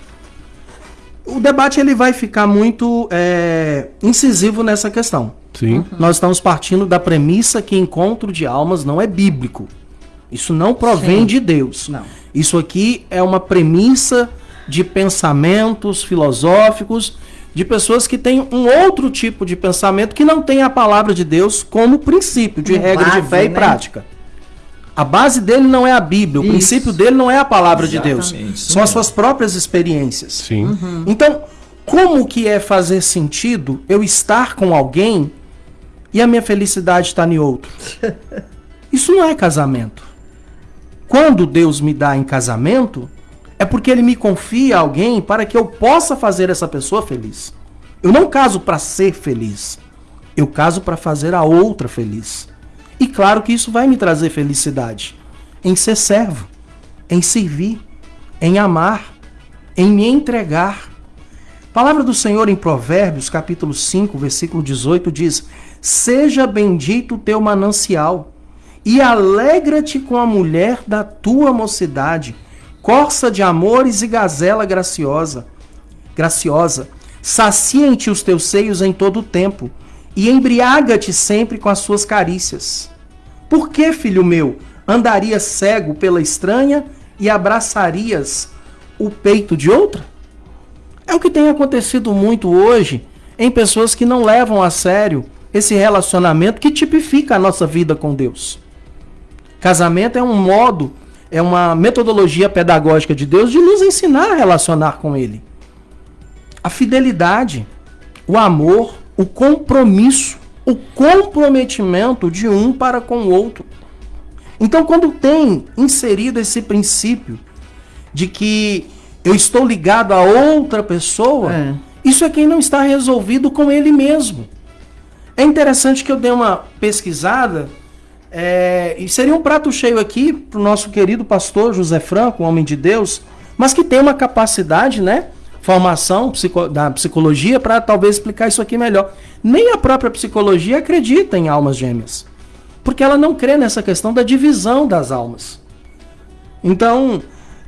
O debate ele vai ficar muito é, incisivo nessa questão. Sim. Uhum. Nós estamos partindo da premissa que encontro de almas não é bíblico. Isso não provém Sim. de Deus. Não. Isso aqui é uma premissa de pensamentos filosóficos de pessoas que têm um outro tipo de pensamento que não tem a palavra de Deus como princípio de regra base, de fé e né? prática. A base dele não é a Bíblia, o Isso. princípio dele não é a palavra Exatamente. de Deus, são as suas próprias experiências. Sim. Uhum. Então, como que é fazer sentido eu estar com alguém e a minha felicidade está em outro? Isso não é casamento. Quando Deus me dá em casamento, é porque ele me confia alguém para que eu possa fazer essa pessoa feliz. Eu não caso para ser feliz. Eu caso para fazer a outra feliz. E claro que isso vai me trazer felicidade em ser servo, em servir, em amar, em me entregar, A palavra do Senhor em Provérbios, capítulo 5, versículo 18, diz: Seja bendito o teu manancial, e alegra-te com a mulher da tua mocidade, corça de amores e gazela graciosa. Graciosa, sacia em ti os teus seios em todo o tempo, e embriaga-te sempre com as suas carícias. Por que, filho meu, andarias cego pela estranha e abraçarias o peito de outra? É o que tem acontecido muito hoje em pessoas que não levam a sério esse relacionamento que tipifica a nossa vida com Deus. Casamento é um modo, é uma metodologia pedagógica de Deus de nos ensinar a relacionar com Ele. A fidelidade, o amor, o compromisso, o comprometimento de um para com o outro. Então, quando tem inserido esse princípio de que eu estou ligado a outra pessoa, é. isso é quem não está resolvido com ele mesmo. É interessante que eu dei uma pesquisada, é, e seria um prato cheio aqui para o nosso querido pastor José Franco, um homem de Deus, mas que tem uma capacidade, né? Formação psico, da psicologia para talvez explicar isso aqui melhor. Nem a própria psicologia acredita em almas gêmeas, porque ela não crê nessa questão da divisão das almas. Então,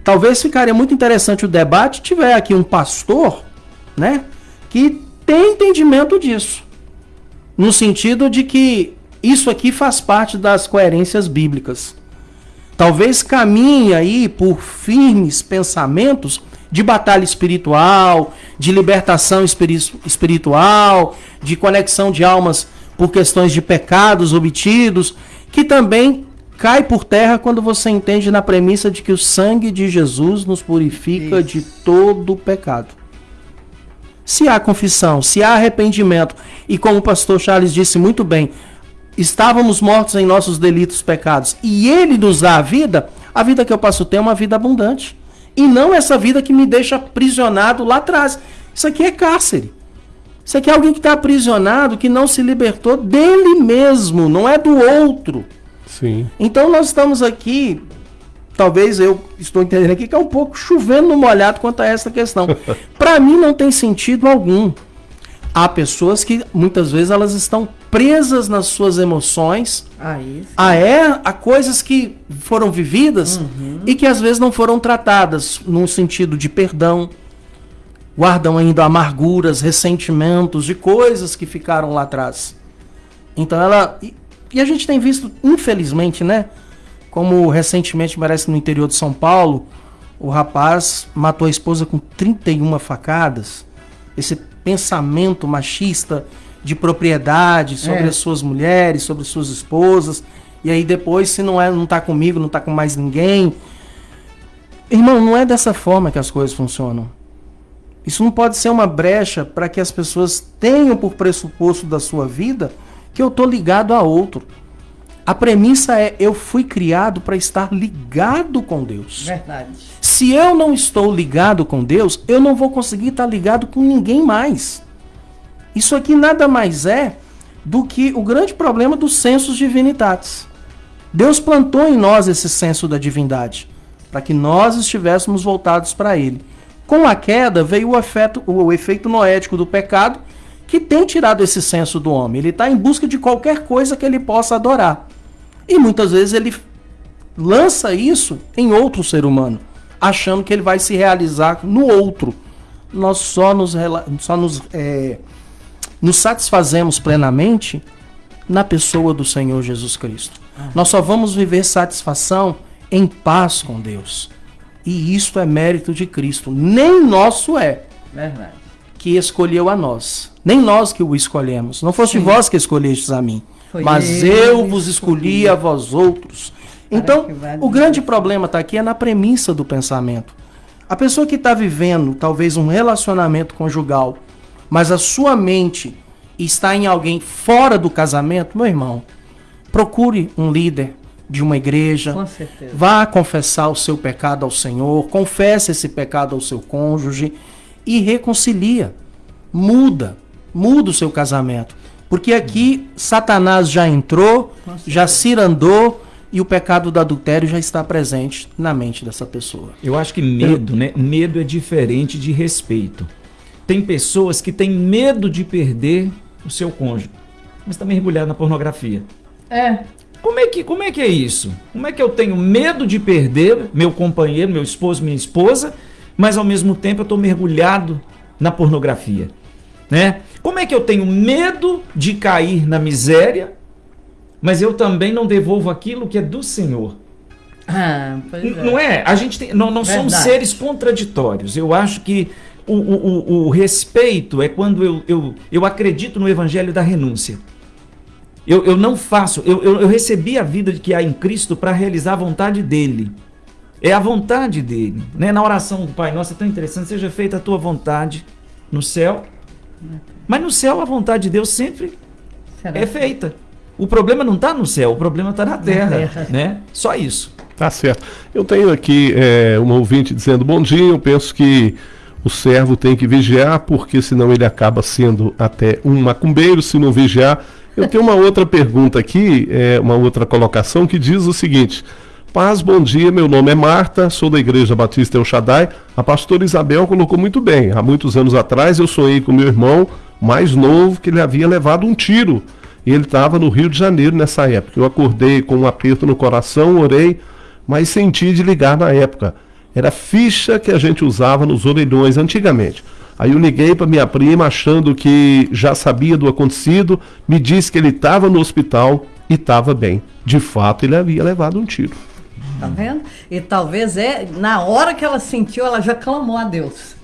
talvez ficaria muito interessante o debate tiver aqui um pastor, né, que tem entendimento disso no sentido de que isso aqui faz parte das coerências bíblicas. Talvez caminhe aí por firmes pensamentos de batalha espiritual, de libertação espiritual, de conexão de almas por questões de pecados obtidos, que também cai por terra quando você entende na premissa de que o sangue de Jesus nos purifica Isso. de todo pecado. Se há confissão, se há arrependimento, e como o pastor Charles disse muito bem, estávamos mortos em nossos delitos pecados, e ele nos dá a vida, a vida que eu passo ter é uma vida abundante. E não essa vida que me deixa aprisionado lá atrás. Isso aqui é cárcere. Isso aqui é alguém que está aprisionado, que não se libertou dele mesmo, não é do outro. Sim. Então nós estamos aqui talvez eu estou entendendo aqui que é um pouco chovendo no molhado quanto a essa questão. Para mim não tem sentido algum. Há pessoas que muitas vezes elas estão presas nas suas emoções ah, a, é, a coisas que foram vividas uhum. e que às vezes não foram tratadas num sentido de perdão. Guardam ainda amarguras, ressentimentos de coisas que ficaram lá atrás. Então ela. E, e a gente tem visto, infelizmente, né? Como recentemente parece no interior de São Paulo, o rapaz matou a esposa com 31 facadas. Esse pensamento machista de propriedade sobre é. as suas mulheres, sobre as suas esposas. E aí depois, se não é, não tá comigo, não tá com mais ninguém. Irmão, não é dessa forma que as coisas funcionam. Isso não pode ser uma brecha para que as pessoas tenham por pressuposto da sua vida que eu tô ligado a outro. A premissa é: eu fui criado para estar ligado com Deus. Verdade. Se eu não estou ligado com Deus, eu não vou conseguir estar ligado com ninguém mais. Isso aqui nada mais é do que o grande problema dos sensos divinitatis. Deus plantou em nós esse senso da divindade, para que nós estivéssemos voltados para Ele. Com a queda veio o, efeito, o efeito noético do pecado, que tem tirado esse senso do homem. Ele está em busca de qualquer coisa que ele possa adorar. E muitas vezes ele lança isso em outro ser humano, achando que ele vai se realizar no outro. Nós só nos, só nos, é, nos satisfazemos plenamente na pessoa do Senhor Jesus Cristo. Nós só vamos viver satisfação em paz com Deus. E isto é mérito de Cristo. Nem nosso é. Verdade. Que escolheu a nós. Nem nós que o escolhemos. Não foste Sim. vós que escolhestes a mim. Foi mas eu vos escolhi a vós outros. Então, o grande problema está aqui é na premissa do pensamento. A pessoa que está vivendo talvez um relacionamento conjugal, mas a sua mente está em alguém fora do casamento, meu irmão, procure um líder de uma igreja, vá confessar o seu pecado ao Senhor, confesse esse pecado ao seu cônjuge e reconcilia. Muda, muda o seu casamento. Porque aqui Satanás já entrou, já cirandou e o pecado do adultério já está presente na mente dessa pessoa. Eu acho que medo, né? Medo é diferente de respeito. Tem pessoas que têm medo de perder o seu cônjuge, mas está mergulhado na pornografia. É. Como é, que, como é que é isso? Como é que eu tenho medo de perder meu companheiro, meu esposo, minha esposa, mas ao mesmo tempo eu estou mergulhado na pornografia? Né? Como é que eu tenho medo de cair na miséria, mas eu também não devolvo aquilo que é do Senhor? Ah, pois é. Não é? A gente tem, não, não somos seres contraditórios. Eu acho que o, o, o- o respeito é quando eu, eu, eu acredito no evangelho da renúncia. Eu, eu não faço, eu, eu, eu recebi a vida que há em Cristo para realizar a vontade dele. É a vontade dele. Né? Na oração do Pai Nosso é tão interessante, seja feita a tua vontade no céu. Mas no céu a vontade de Deus sempre Será? é feita. O problema não está no céu, o problema está na terra, terra. né? Só isso. Tá certo. Eu tenho aqui é, uma ouvinte dizendo: Bom dia, eu penso que o servo tem que vigiar, porque senão ele acaba sendo até um macumbeiro se não vigiar. Eu tenho uma outra pergunta aqui, é, uma outra colocação que diz o seguinte: Paz, bom dia, meu nome é Marta, sou da Igreja Batista El Shaddai. A pastora Isabel colocou muito bem. Há muitos anos atrás eu sonhei com meu irmão mais novo que ele havia levado um tiro. E ele estava no Rio de Janeiro nessa época. Eu acordei com um aperto no coração, orei, mas senti de ligar na época. Era ficha que a gente usava nos orelhões antigamente. Aí eu liguei para minha prima achando que já sabia do acontecido, me disse que ele estava no hospital e estava bem. De fato, ele havia levado um tiro. Tá vendo? E talvez é na hora que ela sentiu, ela já clamou a Deus.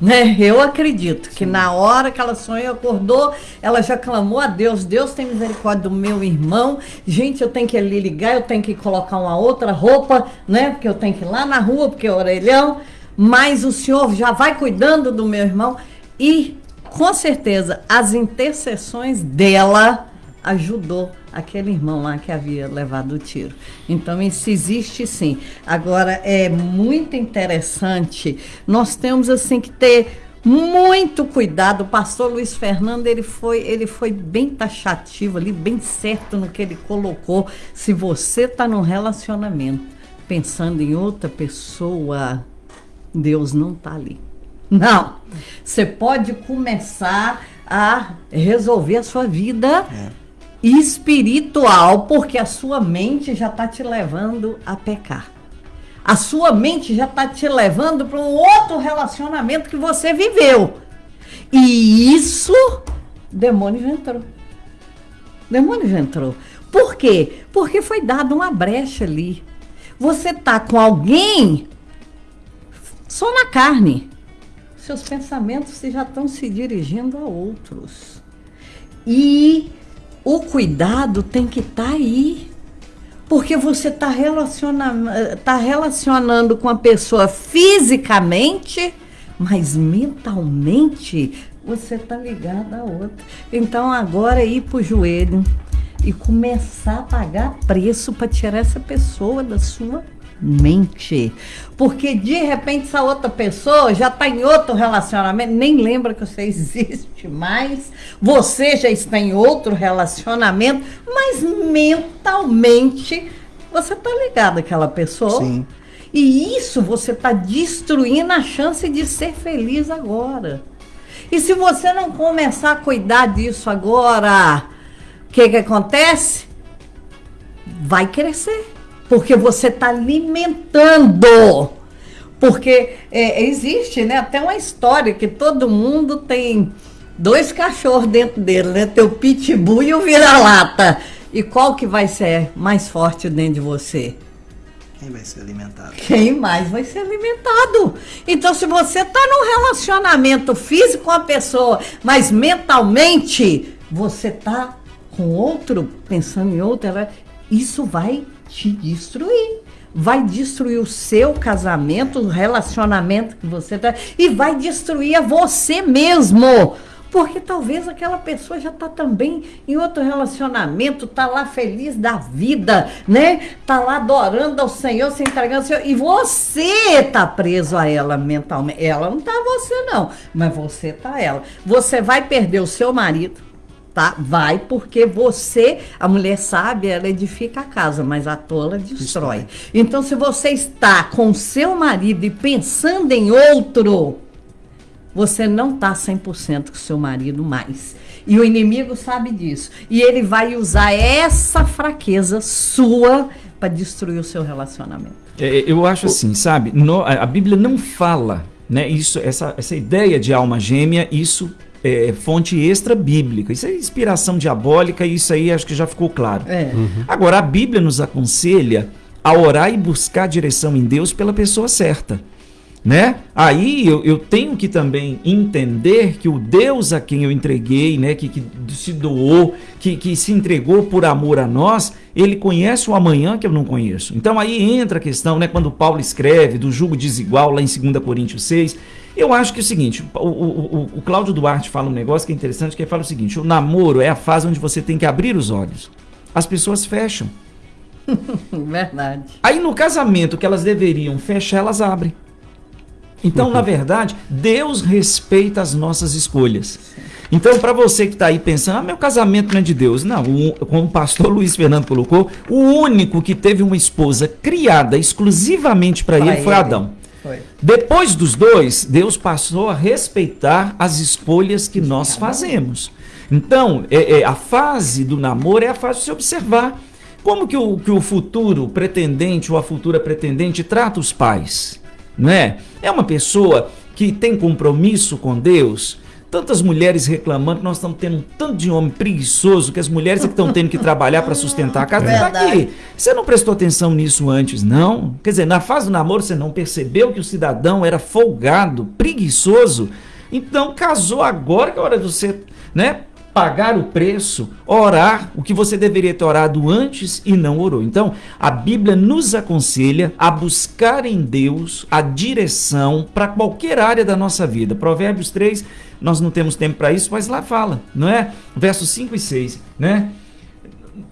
Né? Eu acredito que na hora que ela sonhou, acordou, ela já clamou a Deus. Deus tem misericórdia do meu irmão. Gente, eu tenho que ali ligar, eu tenho que colocar uma outra roupa, né? Porque eu tenho que ir lá na rua, porque é orelhão. Mas o Senhor já vai cuidando do meu irmão. E com certeza as intercessões dela ajudou aquele irmão lá que havia levado o tiro. Então isso existe sim. Agora é muito interessante. Nós temos assim que ter muito cuidado. O pastor Luiz Fernando, ele foi, ele foi bem taxativo ali, bem certo no que ele colocou. Se você está num relacionamento pensando em outra pessoa, Deus não está ali. Não. Você pode começar a resolver a sua vida espiritual, porque a sua mente já está te levando a pecar. A sua mente já está te levando para um outro relacionamento que você viveu. E isso, demônio já entrou. Demônio já entrou. Por quê? Porque foi dada uma brecha ali. Você tá com alguém só na carne. Seus pensamentos já estão se dirigindo a outros. E o cuidado tem que estar aí. Porque você está relaciona tá relacionando com a pessoa fisicamente, mas mentalmente você está ligado a outra. Então agora é ir para o joelho e começar a pagar preço para tirar essa pessoa da sua mente. Porque de repente essa outra pessoa já está em outro relacionamento, nem lembra que você existe mais, você já está em outro relacionamento, mas mentalmente você está ligado àquela pessoa. Sim. E isso você está destruindo a chance de ser feliz agora. E se você não começar a cuidar disso agora, o que, que acontece? Vai crescer. Porque você está alimentando. Porque é, existe né, até uma história que todo mundo tem dois cachorros dentro dele, né? Tem o pitbull e o vira-lata. E qual que vai ser mais forte dentro de você? Quem vai ser alimentado? Quem mais vai ser alimentado? Então, se você está num relacionamento físico com a pessoa, mas mentalmente você está com outro, pensando em outro, isso vai te destruir. Vai destruir o seu casamento, o relacionamento que você está, e vai destruir a você mesmo. Porque talvez aquela pessoa já está também em outro relacionamento, está lá feliz da vida, né? Está lá adorando ao Senhor, se entregando ao Senhor. E você está preso a ela mentalmente. Ela não está você, não. Mas você está ela. Você vai perder o seu marido, tá? Vai, porque você, a mulher sábia, ela edifica a casa, mas a tola destrói. Então, se você está com o seu marido e pensando em outro, você não está 100% com seu marido mais. E o inimigo sabe disso. E ele vai usar essa fraqueza sua para destruir o seu relacionamento. É, eu acho assim, sabe? No, a Bíblia não fala, né? Isso, essa, essa ideia de alma gêmea, isso é fonte extra bíblica. Isso é inspiração diabólica, e isso aí acho que já ficou claro. É. Agora, a Bíblia nos aconselha a orar e buscar direção em Deus pela pessoa certa. Né? Aí eu, eu tenho que também entender que o Deus a quem eu entreguei, né, que, que se doou, que, que se entregou por amor a nós, ele conhece o amanhã que eu não conheço. Então aí entra a questão, né, quando Paulo escreve do jugo desigual lá em 2 Coríntios 6. Eu acho que é o seguinte: o, o, o, Cláudio Duarte fala um negócio que é interessante, que ele fala o seguinte: o namoro é a fase onde você tem que abrir os olhos. As pessoas fecham. Verdade. Aí no casamento que elas deveriam fechar, elas abrem. Então, na verdade, Deus respeita as nossas escolhas. Então, para você que está aí pensando, ah, meu casamento não é de Deus. Não, o, como o pastor Luiz Fernando colocou, o único que teve uma esposa criada exclusivamente para Pra ele foi ele. Adão. Foi. Depois dos dois, Deus passou a respeitar as escolhas que nós fazemos. Então, é- é, a fase do namoro é a fase de se observar como que o, que o futuro pretendente ou a futura pretendente trata os pais. Né? É uma pessoa que tem compromisso com Deus. Tantas mulheres reclamando que nós estamos tendo um tanto de homem preguiçoso que as mulheres é que estão tendo que trabalhar para sustentar a casa. Tá Verdade. aqui. Você não prestou atenção nisso antes, não? Quer dizer, na fase do namoro você não percebeu que o cidadão era folgado, preguiçoso. Então casou agora que é hora de você, né? Pagar o preço, orar o que você deveria ter orado antes e não orou. Então, a Bíblia nos aconselha a buscar em Deus a direção para qualquer área da nossa vida. Provérbios 3, nós não temos tempo para isso, mas lá fala, não é? Versos 5 e 6, né?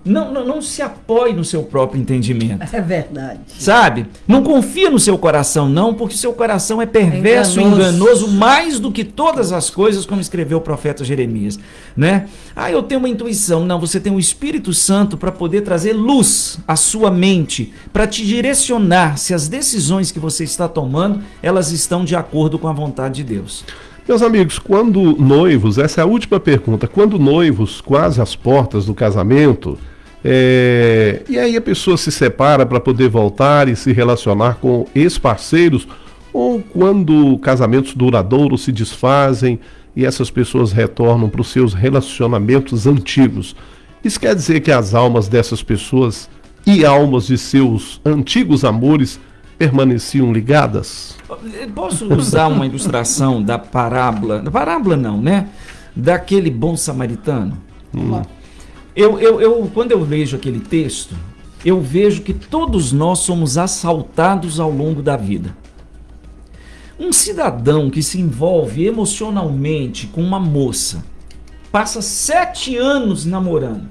Não, não, não se apoie no seu próprio entendimento. É verdade. Sabe? Não confia no seu coração, não, porque seu coração é perverso e Enganoso. enganoso mais do que todas as coisas, como escreveu o profeta Jeremias. Né? Ah, eu tenho uma intuição. Não, você tem o Espírito Santo para poder trazer luz à sua mente, para te direcionar se as decisões que você está tomando, elas estão de acordo com a vontade de Deus. Meus amigos, quando noivos, essa é a última pergunta, quando noivos, quase às portas do casamento, é, e aí a pessoa se separa para poder voltar e se relacionar com ex-parceiros, ou quando casamentos duradouros se desfazem e essas pessoas retornam para os seus relacionamentos antigos. Isso quer dizer que as almas dessas pessoas e almas de seus antigos amores permaneciam ligadas? Posso usar uma ilustração da parábola? Da parábola não, né? Daquele bom samaritano. Eu, eu, eu, quando eu vejo aquele texto, eu vejo que todos nós somos assaltados ao longo da vida. Um cidadão que se envolve emocionalmente com uma moça, passa sete anos namorando,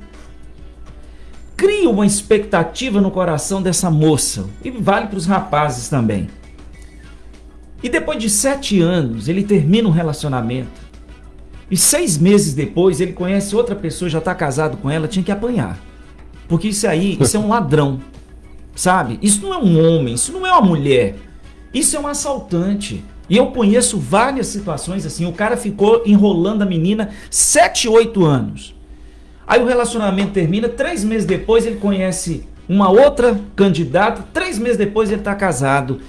cria uma expectativa no coração dessa moça, e vale para os rapazes também. E depois de sete anos, ele termina um relacionamento. E seis meses depois, ele conhece outra pessoa, já está casado com ela, tinha que apanhar. Porque isso aí, isso é um ladrão. Sabe? Isso não é um homem, isso não é uma mulher. Isso é um assaltante. E eu conheço várias situações assim. O cara ficou enrolando a menina sete, oito anos. Aí o relacionamento termina, três meses depois ele conhece uma outra candidata, três meses depois ele está casado.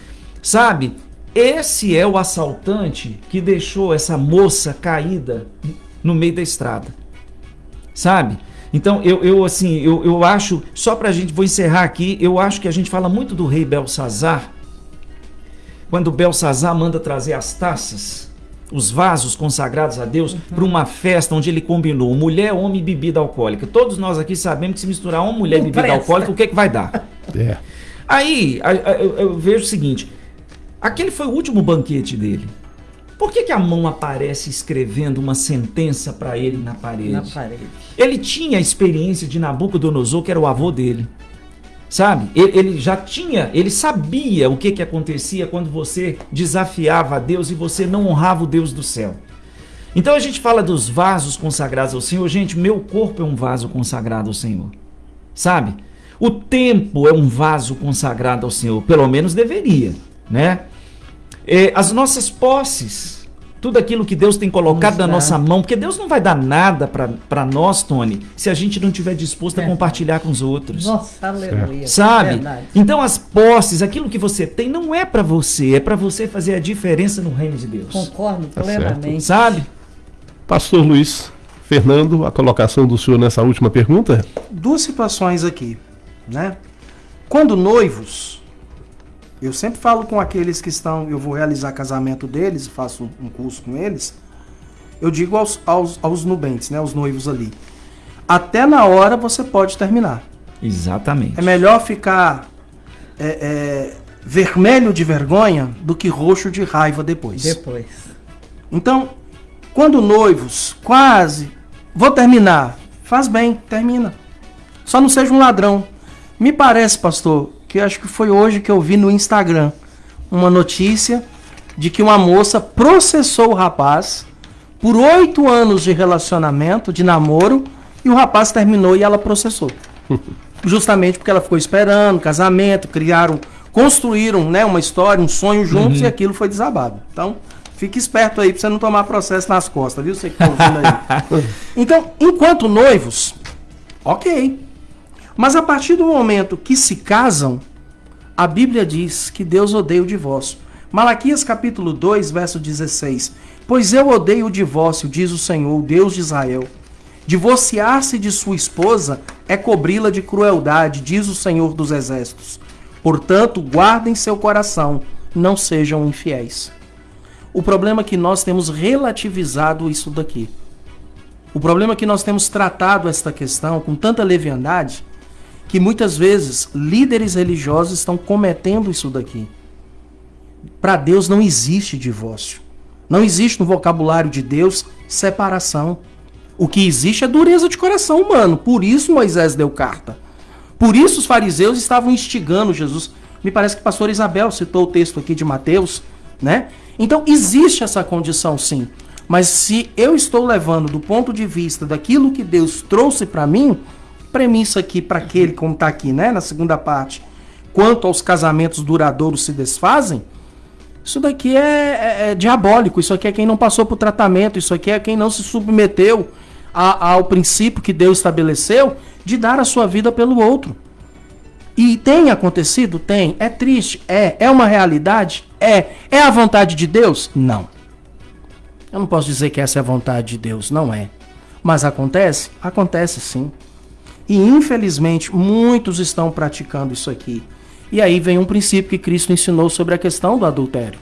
Sabe? Esse é o assaltante que deixou essa moça caída no meio da estrada. Sabe? Então, eu, eu assim, eu, eu acho, só pra gente, vou encerrar aqui, eu acho que a gente fala muito do rei Belsazar, quando Belsazar manda trazer as taças, os vasos consagrados a Deus, para uma festa onde ele combinou mulher, homem e bebida alcoólica. Todos nós aqui sabemos que se misturar uma mulher e bebida presta. alcoólica, o que, é que vai dar? É. Aí a- a- eu, eu vejo o seguinte: aquele foi o último banquete dele. Por que, que a mão aparece escrevendo uma sentença para ele na parede? Na parede. Ele tinha a experiência de Nabucodonosor, que era o avô dele. Sabe? Ele, ele já tinha, ele sabia o que, que acontecia quando você desafiava a Deus e você não honrava o Deus do céu. Então a gente fala dos vasos consagrados ao Senhor. Gente, meu corpo é um vaso consagrado ao Senhor. Sabe? O tempo é um vaso consagrado ao Senhor. Pelo menos deveria, né? É, as nossas posses, tudo aquilo que Deus tem colocado na nossa mão, porque Deus não vai dar nada para nós, Tony, se a gente não estiver disposto a É. compartilhar com os outros. Nossa, aleluia. Sabe? Então as posses, aquilo que você tem, não é para você, é para você fazer a diferença no reino de Deus. Concordo Tá plenamente. Sabe? Pastor Luiz Fernando, a colocação do senhor nessa última pergunta? duas situações aqui, né? Quando noivos, eu sempre falo com aqueles que estão, eu vou realizar casamento deles, faço um curso com eles, eu digo aos, aos, aos nubentes, né? Os noivos ali. Até na hora você pode terminar. Exatamente. É melhor ficar é, é, vermelho de vergonha do que roxo de raiva depois. Depois. Então, quando noivos, quase, vou terminar, faz bem, termina. Só não seja um ladrão. Me parece, pastor, que acho que foi hoje que eu vi no Instagram uma notícia de que uma moça processou o rapaz por oito anos de relacionamento, de namoro, e o rapaz terminou e ela processou. Justamente porque ela ficou esperando, casamento, criaram, construíram né, uma história, um sonho juntos e aquilo foi desabado. Então, fique esperto aí pra você não tomar processo nas costas, viu? Você que tá ouvindo aí. Então, enquanto noivos, ok. Mas a partir do momento que se casam, a Bíblia diz que Deus odeia o divórcio. Malaquias capítulo 2, verso 16. Pois eu odeio o divórcio, diz o Senhor, Deus de Israel. Divorciar-se de sua esposa é cobri-la de crueldade, diz o Senhor dos Exércitos. Portanto, guardem seu coração, não sejam infiéis. O problema é que nós temos relativizado isso daqui. O problema é que nós temos tratado esta questão com tanta leviandade que muitas vezes líderes religiosos estão cometendo isso daqui. Para Deus não existe divórcio. Não existe no vocabulário de Deus separação. O que existe é dureza de coração humano. Por isso Moisés deu carta. Por isso os fariseus estavam instigando Jesus. Me parece que a pastora Isabel citou o texto aqui de Mateus, né? Então existe essa condição sim. Mas se eu estou levando do ponto de vista daquilo que Deus trouxe para mim, premissa aqui para aquele como está aqui, né, na segunda parte, quanto aos casamentos duradouros se desfazem, isso daqui é, é- é diabólico, isso aqui é quem não passou por tratamento, isso aqui é quem não se submeteu a- ao princípio que Deus estabeleceu de dar a sua vida pelo outro. E tem acontecido? Tem. É triste? É. É uma realidade? É. É a vontade de Deus? Não. Eu não posso dizer que essa é a vontade de Deus, não é. Mas acontece? Acontece sim. E infelizmente muitos estão praticando isso aqui. E aí vem um princípio que Cristo ensinou sobre a questão do adultério.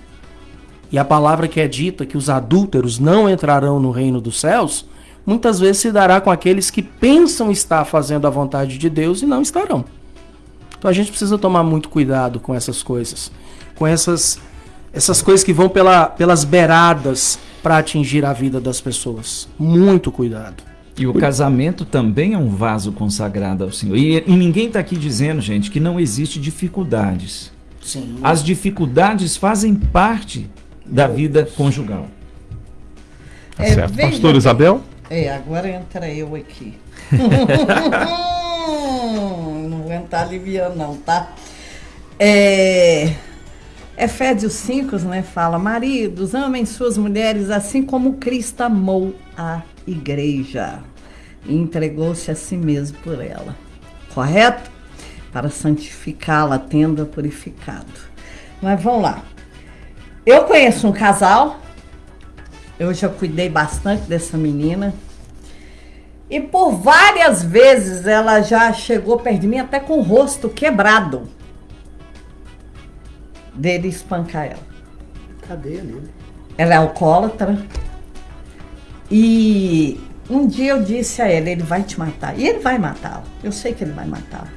E a palavra que é dita que os adúlteros não entrarão no reino dos céus, muitas vezes se dará com aqueles que pensam estar fazendo a vontade de Deus e não estarão. Então a gente precisa tomar muito cuidado com essas coisas, com essas essas coisas que vão pela, pelas beiradas para atingir a vida das pessoas. Muito cuidado. E o casamento também é um vaso consagrado ao Senhor. E, e ninguém está aqui dizendo, gente, que não existe dificuldades. Sim. As dificuldades fazem parte da vida conjugal. Tá É, certo. Pastor bem. Isabel? É, agora entra eu aqui. não vou entrar aliviando, não, tá? É, Efésios 5, né, fala: Maridos, amem suas mulheres assim como Cristo amou a igreja e entregou-se a si mesmo por ela. Correto? Para santificá-la, tendo-a purificado. Mas vamos lá. Eu conheço um casal eu já cuidei bastante dessa menina. E por várias vezes ela já chegou perto de mim até com o rosto quebrado. Dele espancar ela. Cadê ele? Ela é alcoólatra. E um dia eu disse a ela, ele vai te matar. E ele vai matá-la. Eu sei que ele vai matá-la.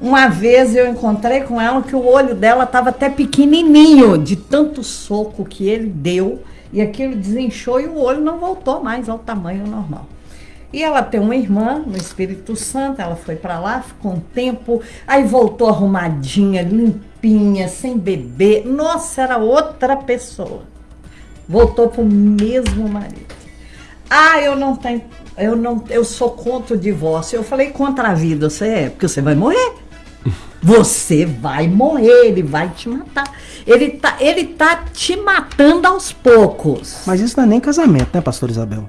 Uma vez eu encontrei com ela que o olho dela estava até pequenininho, de tanto soco que ele deu. E aquilo desinchou e o olho não voltou mais ao tamanho normal. E ela tem uma irmã no Espírito Santo, ela foi para lá, ficou um tempo, aí voltou arrumadinha, limpinha, sem beber. Nossa, era outra pessoa. Voltou pro mesmo marido. Ah, eu não tenho, eu não, eu sou contra o divórcio. Eu falei contra a vida, você é, porque você vai morrer. Você vai morrer, ele vai te matar. Ele tá, ele tá te matando aos poucos. Mas isso não é nem casamento, né, pastor Isabel?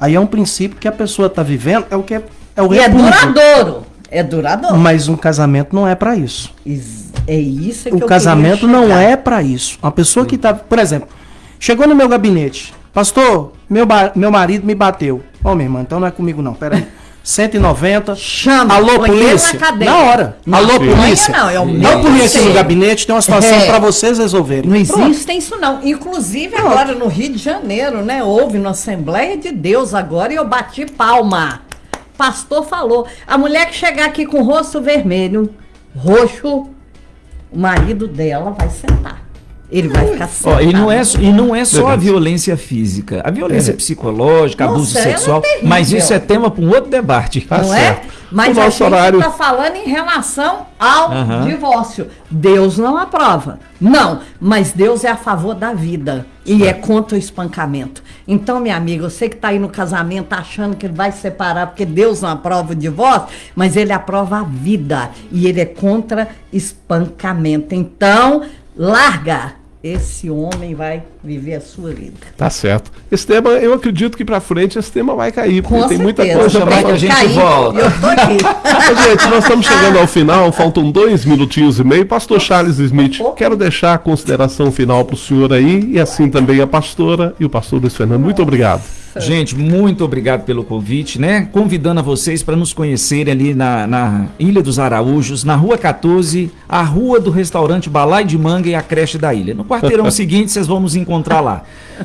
Aí é um princípio que a pessoa está vivendo, é o que é, é o E é duradouro. É duradouro. Mas um casamento não é para isso. Is- É isso que o casamento não é para isso. Uma pessoa que tá, por exemplo, chegou no meu gabinete, pastor, meu, meu marido me bateu. Ô, minha irmã, então não é comigo não, peraí. 190. Chama, Alô, polícia. na. Na hora. Não, Alô, não é polícia. não, é o Não, polícia no gabinete, tem uma situação É. para vocês resolverem. Não existe isso não. Inclusive agora no Rio de Janeiro, né? Houve na Assembleia de Deus agora e eu bati palma. Pastor falou, a mulher que chegar aqui com o rosto vermelho, roxo, o marido dela vai sentar. Ele vai ficar Ó, sentado. e, não é, e não é só a violência física, a violência psicológica, Nossa, abuso é sexual, terrível. mas isso é tema para um outro debate. Tá não certo. é? Mas O a gente horário- está falando em relação ao Aham. divórcio. Deus não aprova. Não, mas Deus é a favor da vida e é contra o espancamento. Então, minha amiga, você que está aí no casamento achando que ele vai separar porque Deus não aprova o divórcio, mas ele aprova a vida e ele é contra espancamento. Então, larga. Esse homem vai viver a sua vida. Tá certo. Esse tema, eu acredito que pra frente esse tema vai cair, porque Com tem muita certeza. coisa Poxa, pra vai que a gente volta. E eu tô aqui. Gente, nós estamos chegando ao final, faltam dois minutinhos e meio. Pastor Charles Smith, quero deixar a consideração final para o senhor aí, e assim também a pastora e o pastor Luiz Fernando. Muito obrigado. Gente, muito obrigado pelo convite, né? Convidando a vocês para nos conhecerem ali na, na Ilha dos Araújos, na Rua 14, a rua do restaurante Balai de Manga e a creche da ilha. No quarteirão seguinte, vocês vão nos encontrar lá.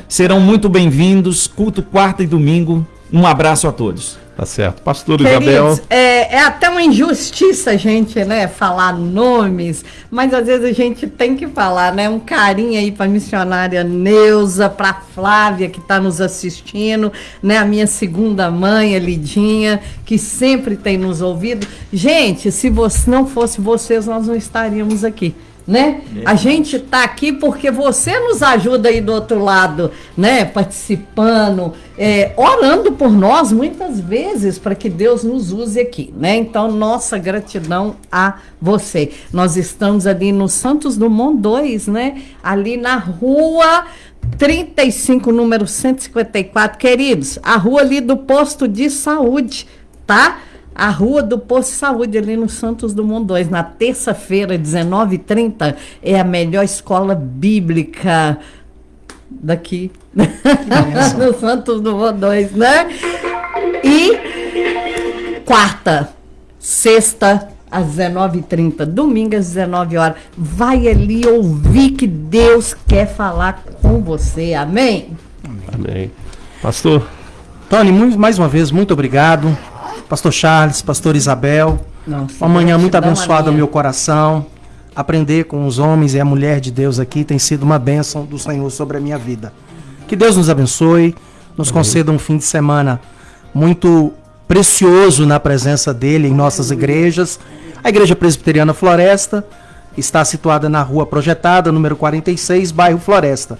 Serão muito bem-vindos, culto quarta e domingo. Um abraço a todos. Tá certo. Pastor Isabel. É, é até uma injustiça a gente, né, falar nomes, mas às vezes a gente tem que falar, né? Um carinho aí para missionária Neuza, para Flávia que está nos assistindo, né? A minha segunda mãe, a Lidinha, que sempre tem nos ouvido. Gente, se você não fosse vocês, nós não estaríamos aqui. Né? A gente está aqui porque você nos ajuda aí do outro lado, né? Participando, é, orando por nós muitas vezes para que Deus nos use aqui, né? Então, nossa gratidão a você. Nós estamos ali no Santos Dumont 2, né? Ali na rua 35, número 154. Queridos, a rua ali do posto de saúde, tá? A Rua do Posto de Saúde, ali no Santos Dumont 2, na terça-feira, 19h30, é a melhor escola bíblica daqui, no Santos Dumont 2, né? E quarta, sexta, às 19h30, domingo às 19 horas. Vai ali ouvir que Deus quer falar com você, amém? Amém. Pastor, Tony, muito- mais uma vez, muito obrigado. Pastor Charles, Pastor Isabel. Nossa, Uma manhã muito abençoada ao meu coração. Aprender com os homens e a mulher de Deus aqui tem sido uma bênção do Senhor sobre a minha vida. Que Deus nos abençoe, nos conceda um fim de semana muito precioso na presença dele em nossas igrejas. A Igreja Presbiteriana Floresta está situada na rua projetada, número 46, bairro Floresta.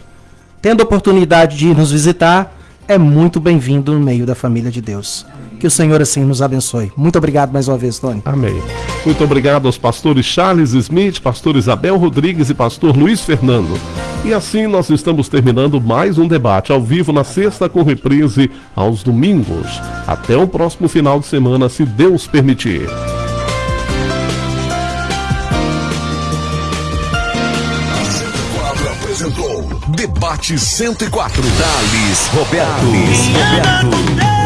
Tendo a oportunidade de ir nos visitar, é muito bem-vindo no meio da família de Deus. Que o Senhor assim nos abençoe. Muito obrigado mais uma vez, Tony. amém. Muito obrigado aos pastores Charles Smith, pastor Isabel Rodrigues e pastor Luiz Fernando. E assim nós estamos terminando mais um debate ao vivo na sexta com reprise aos domingos. Até o próximo final de semana, se Deus permitir. Debate 104. Thales Roberto. Roberto.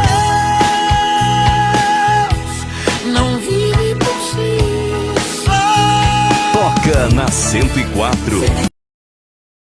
104.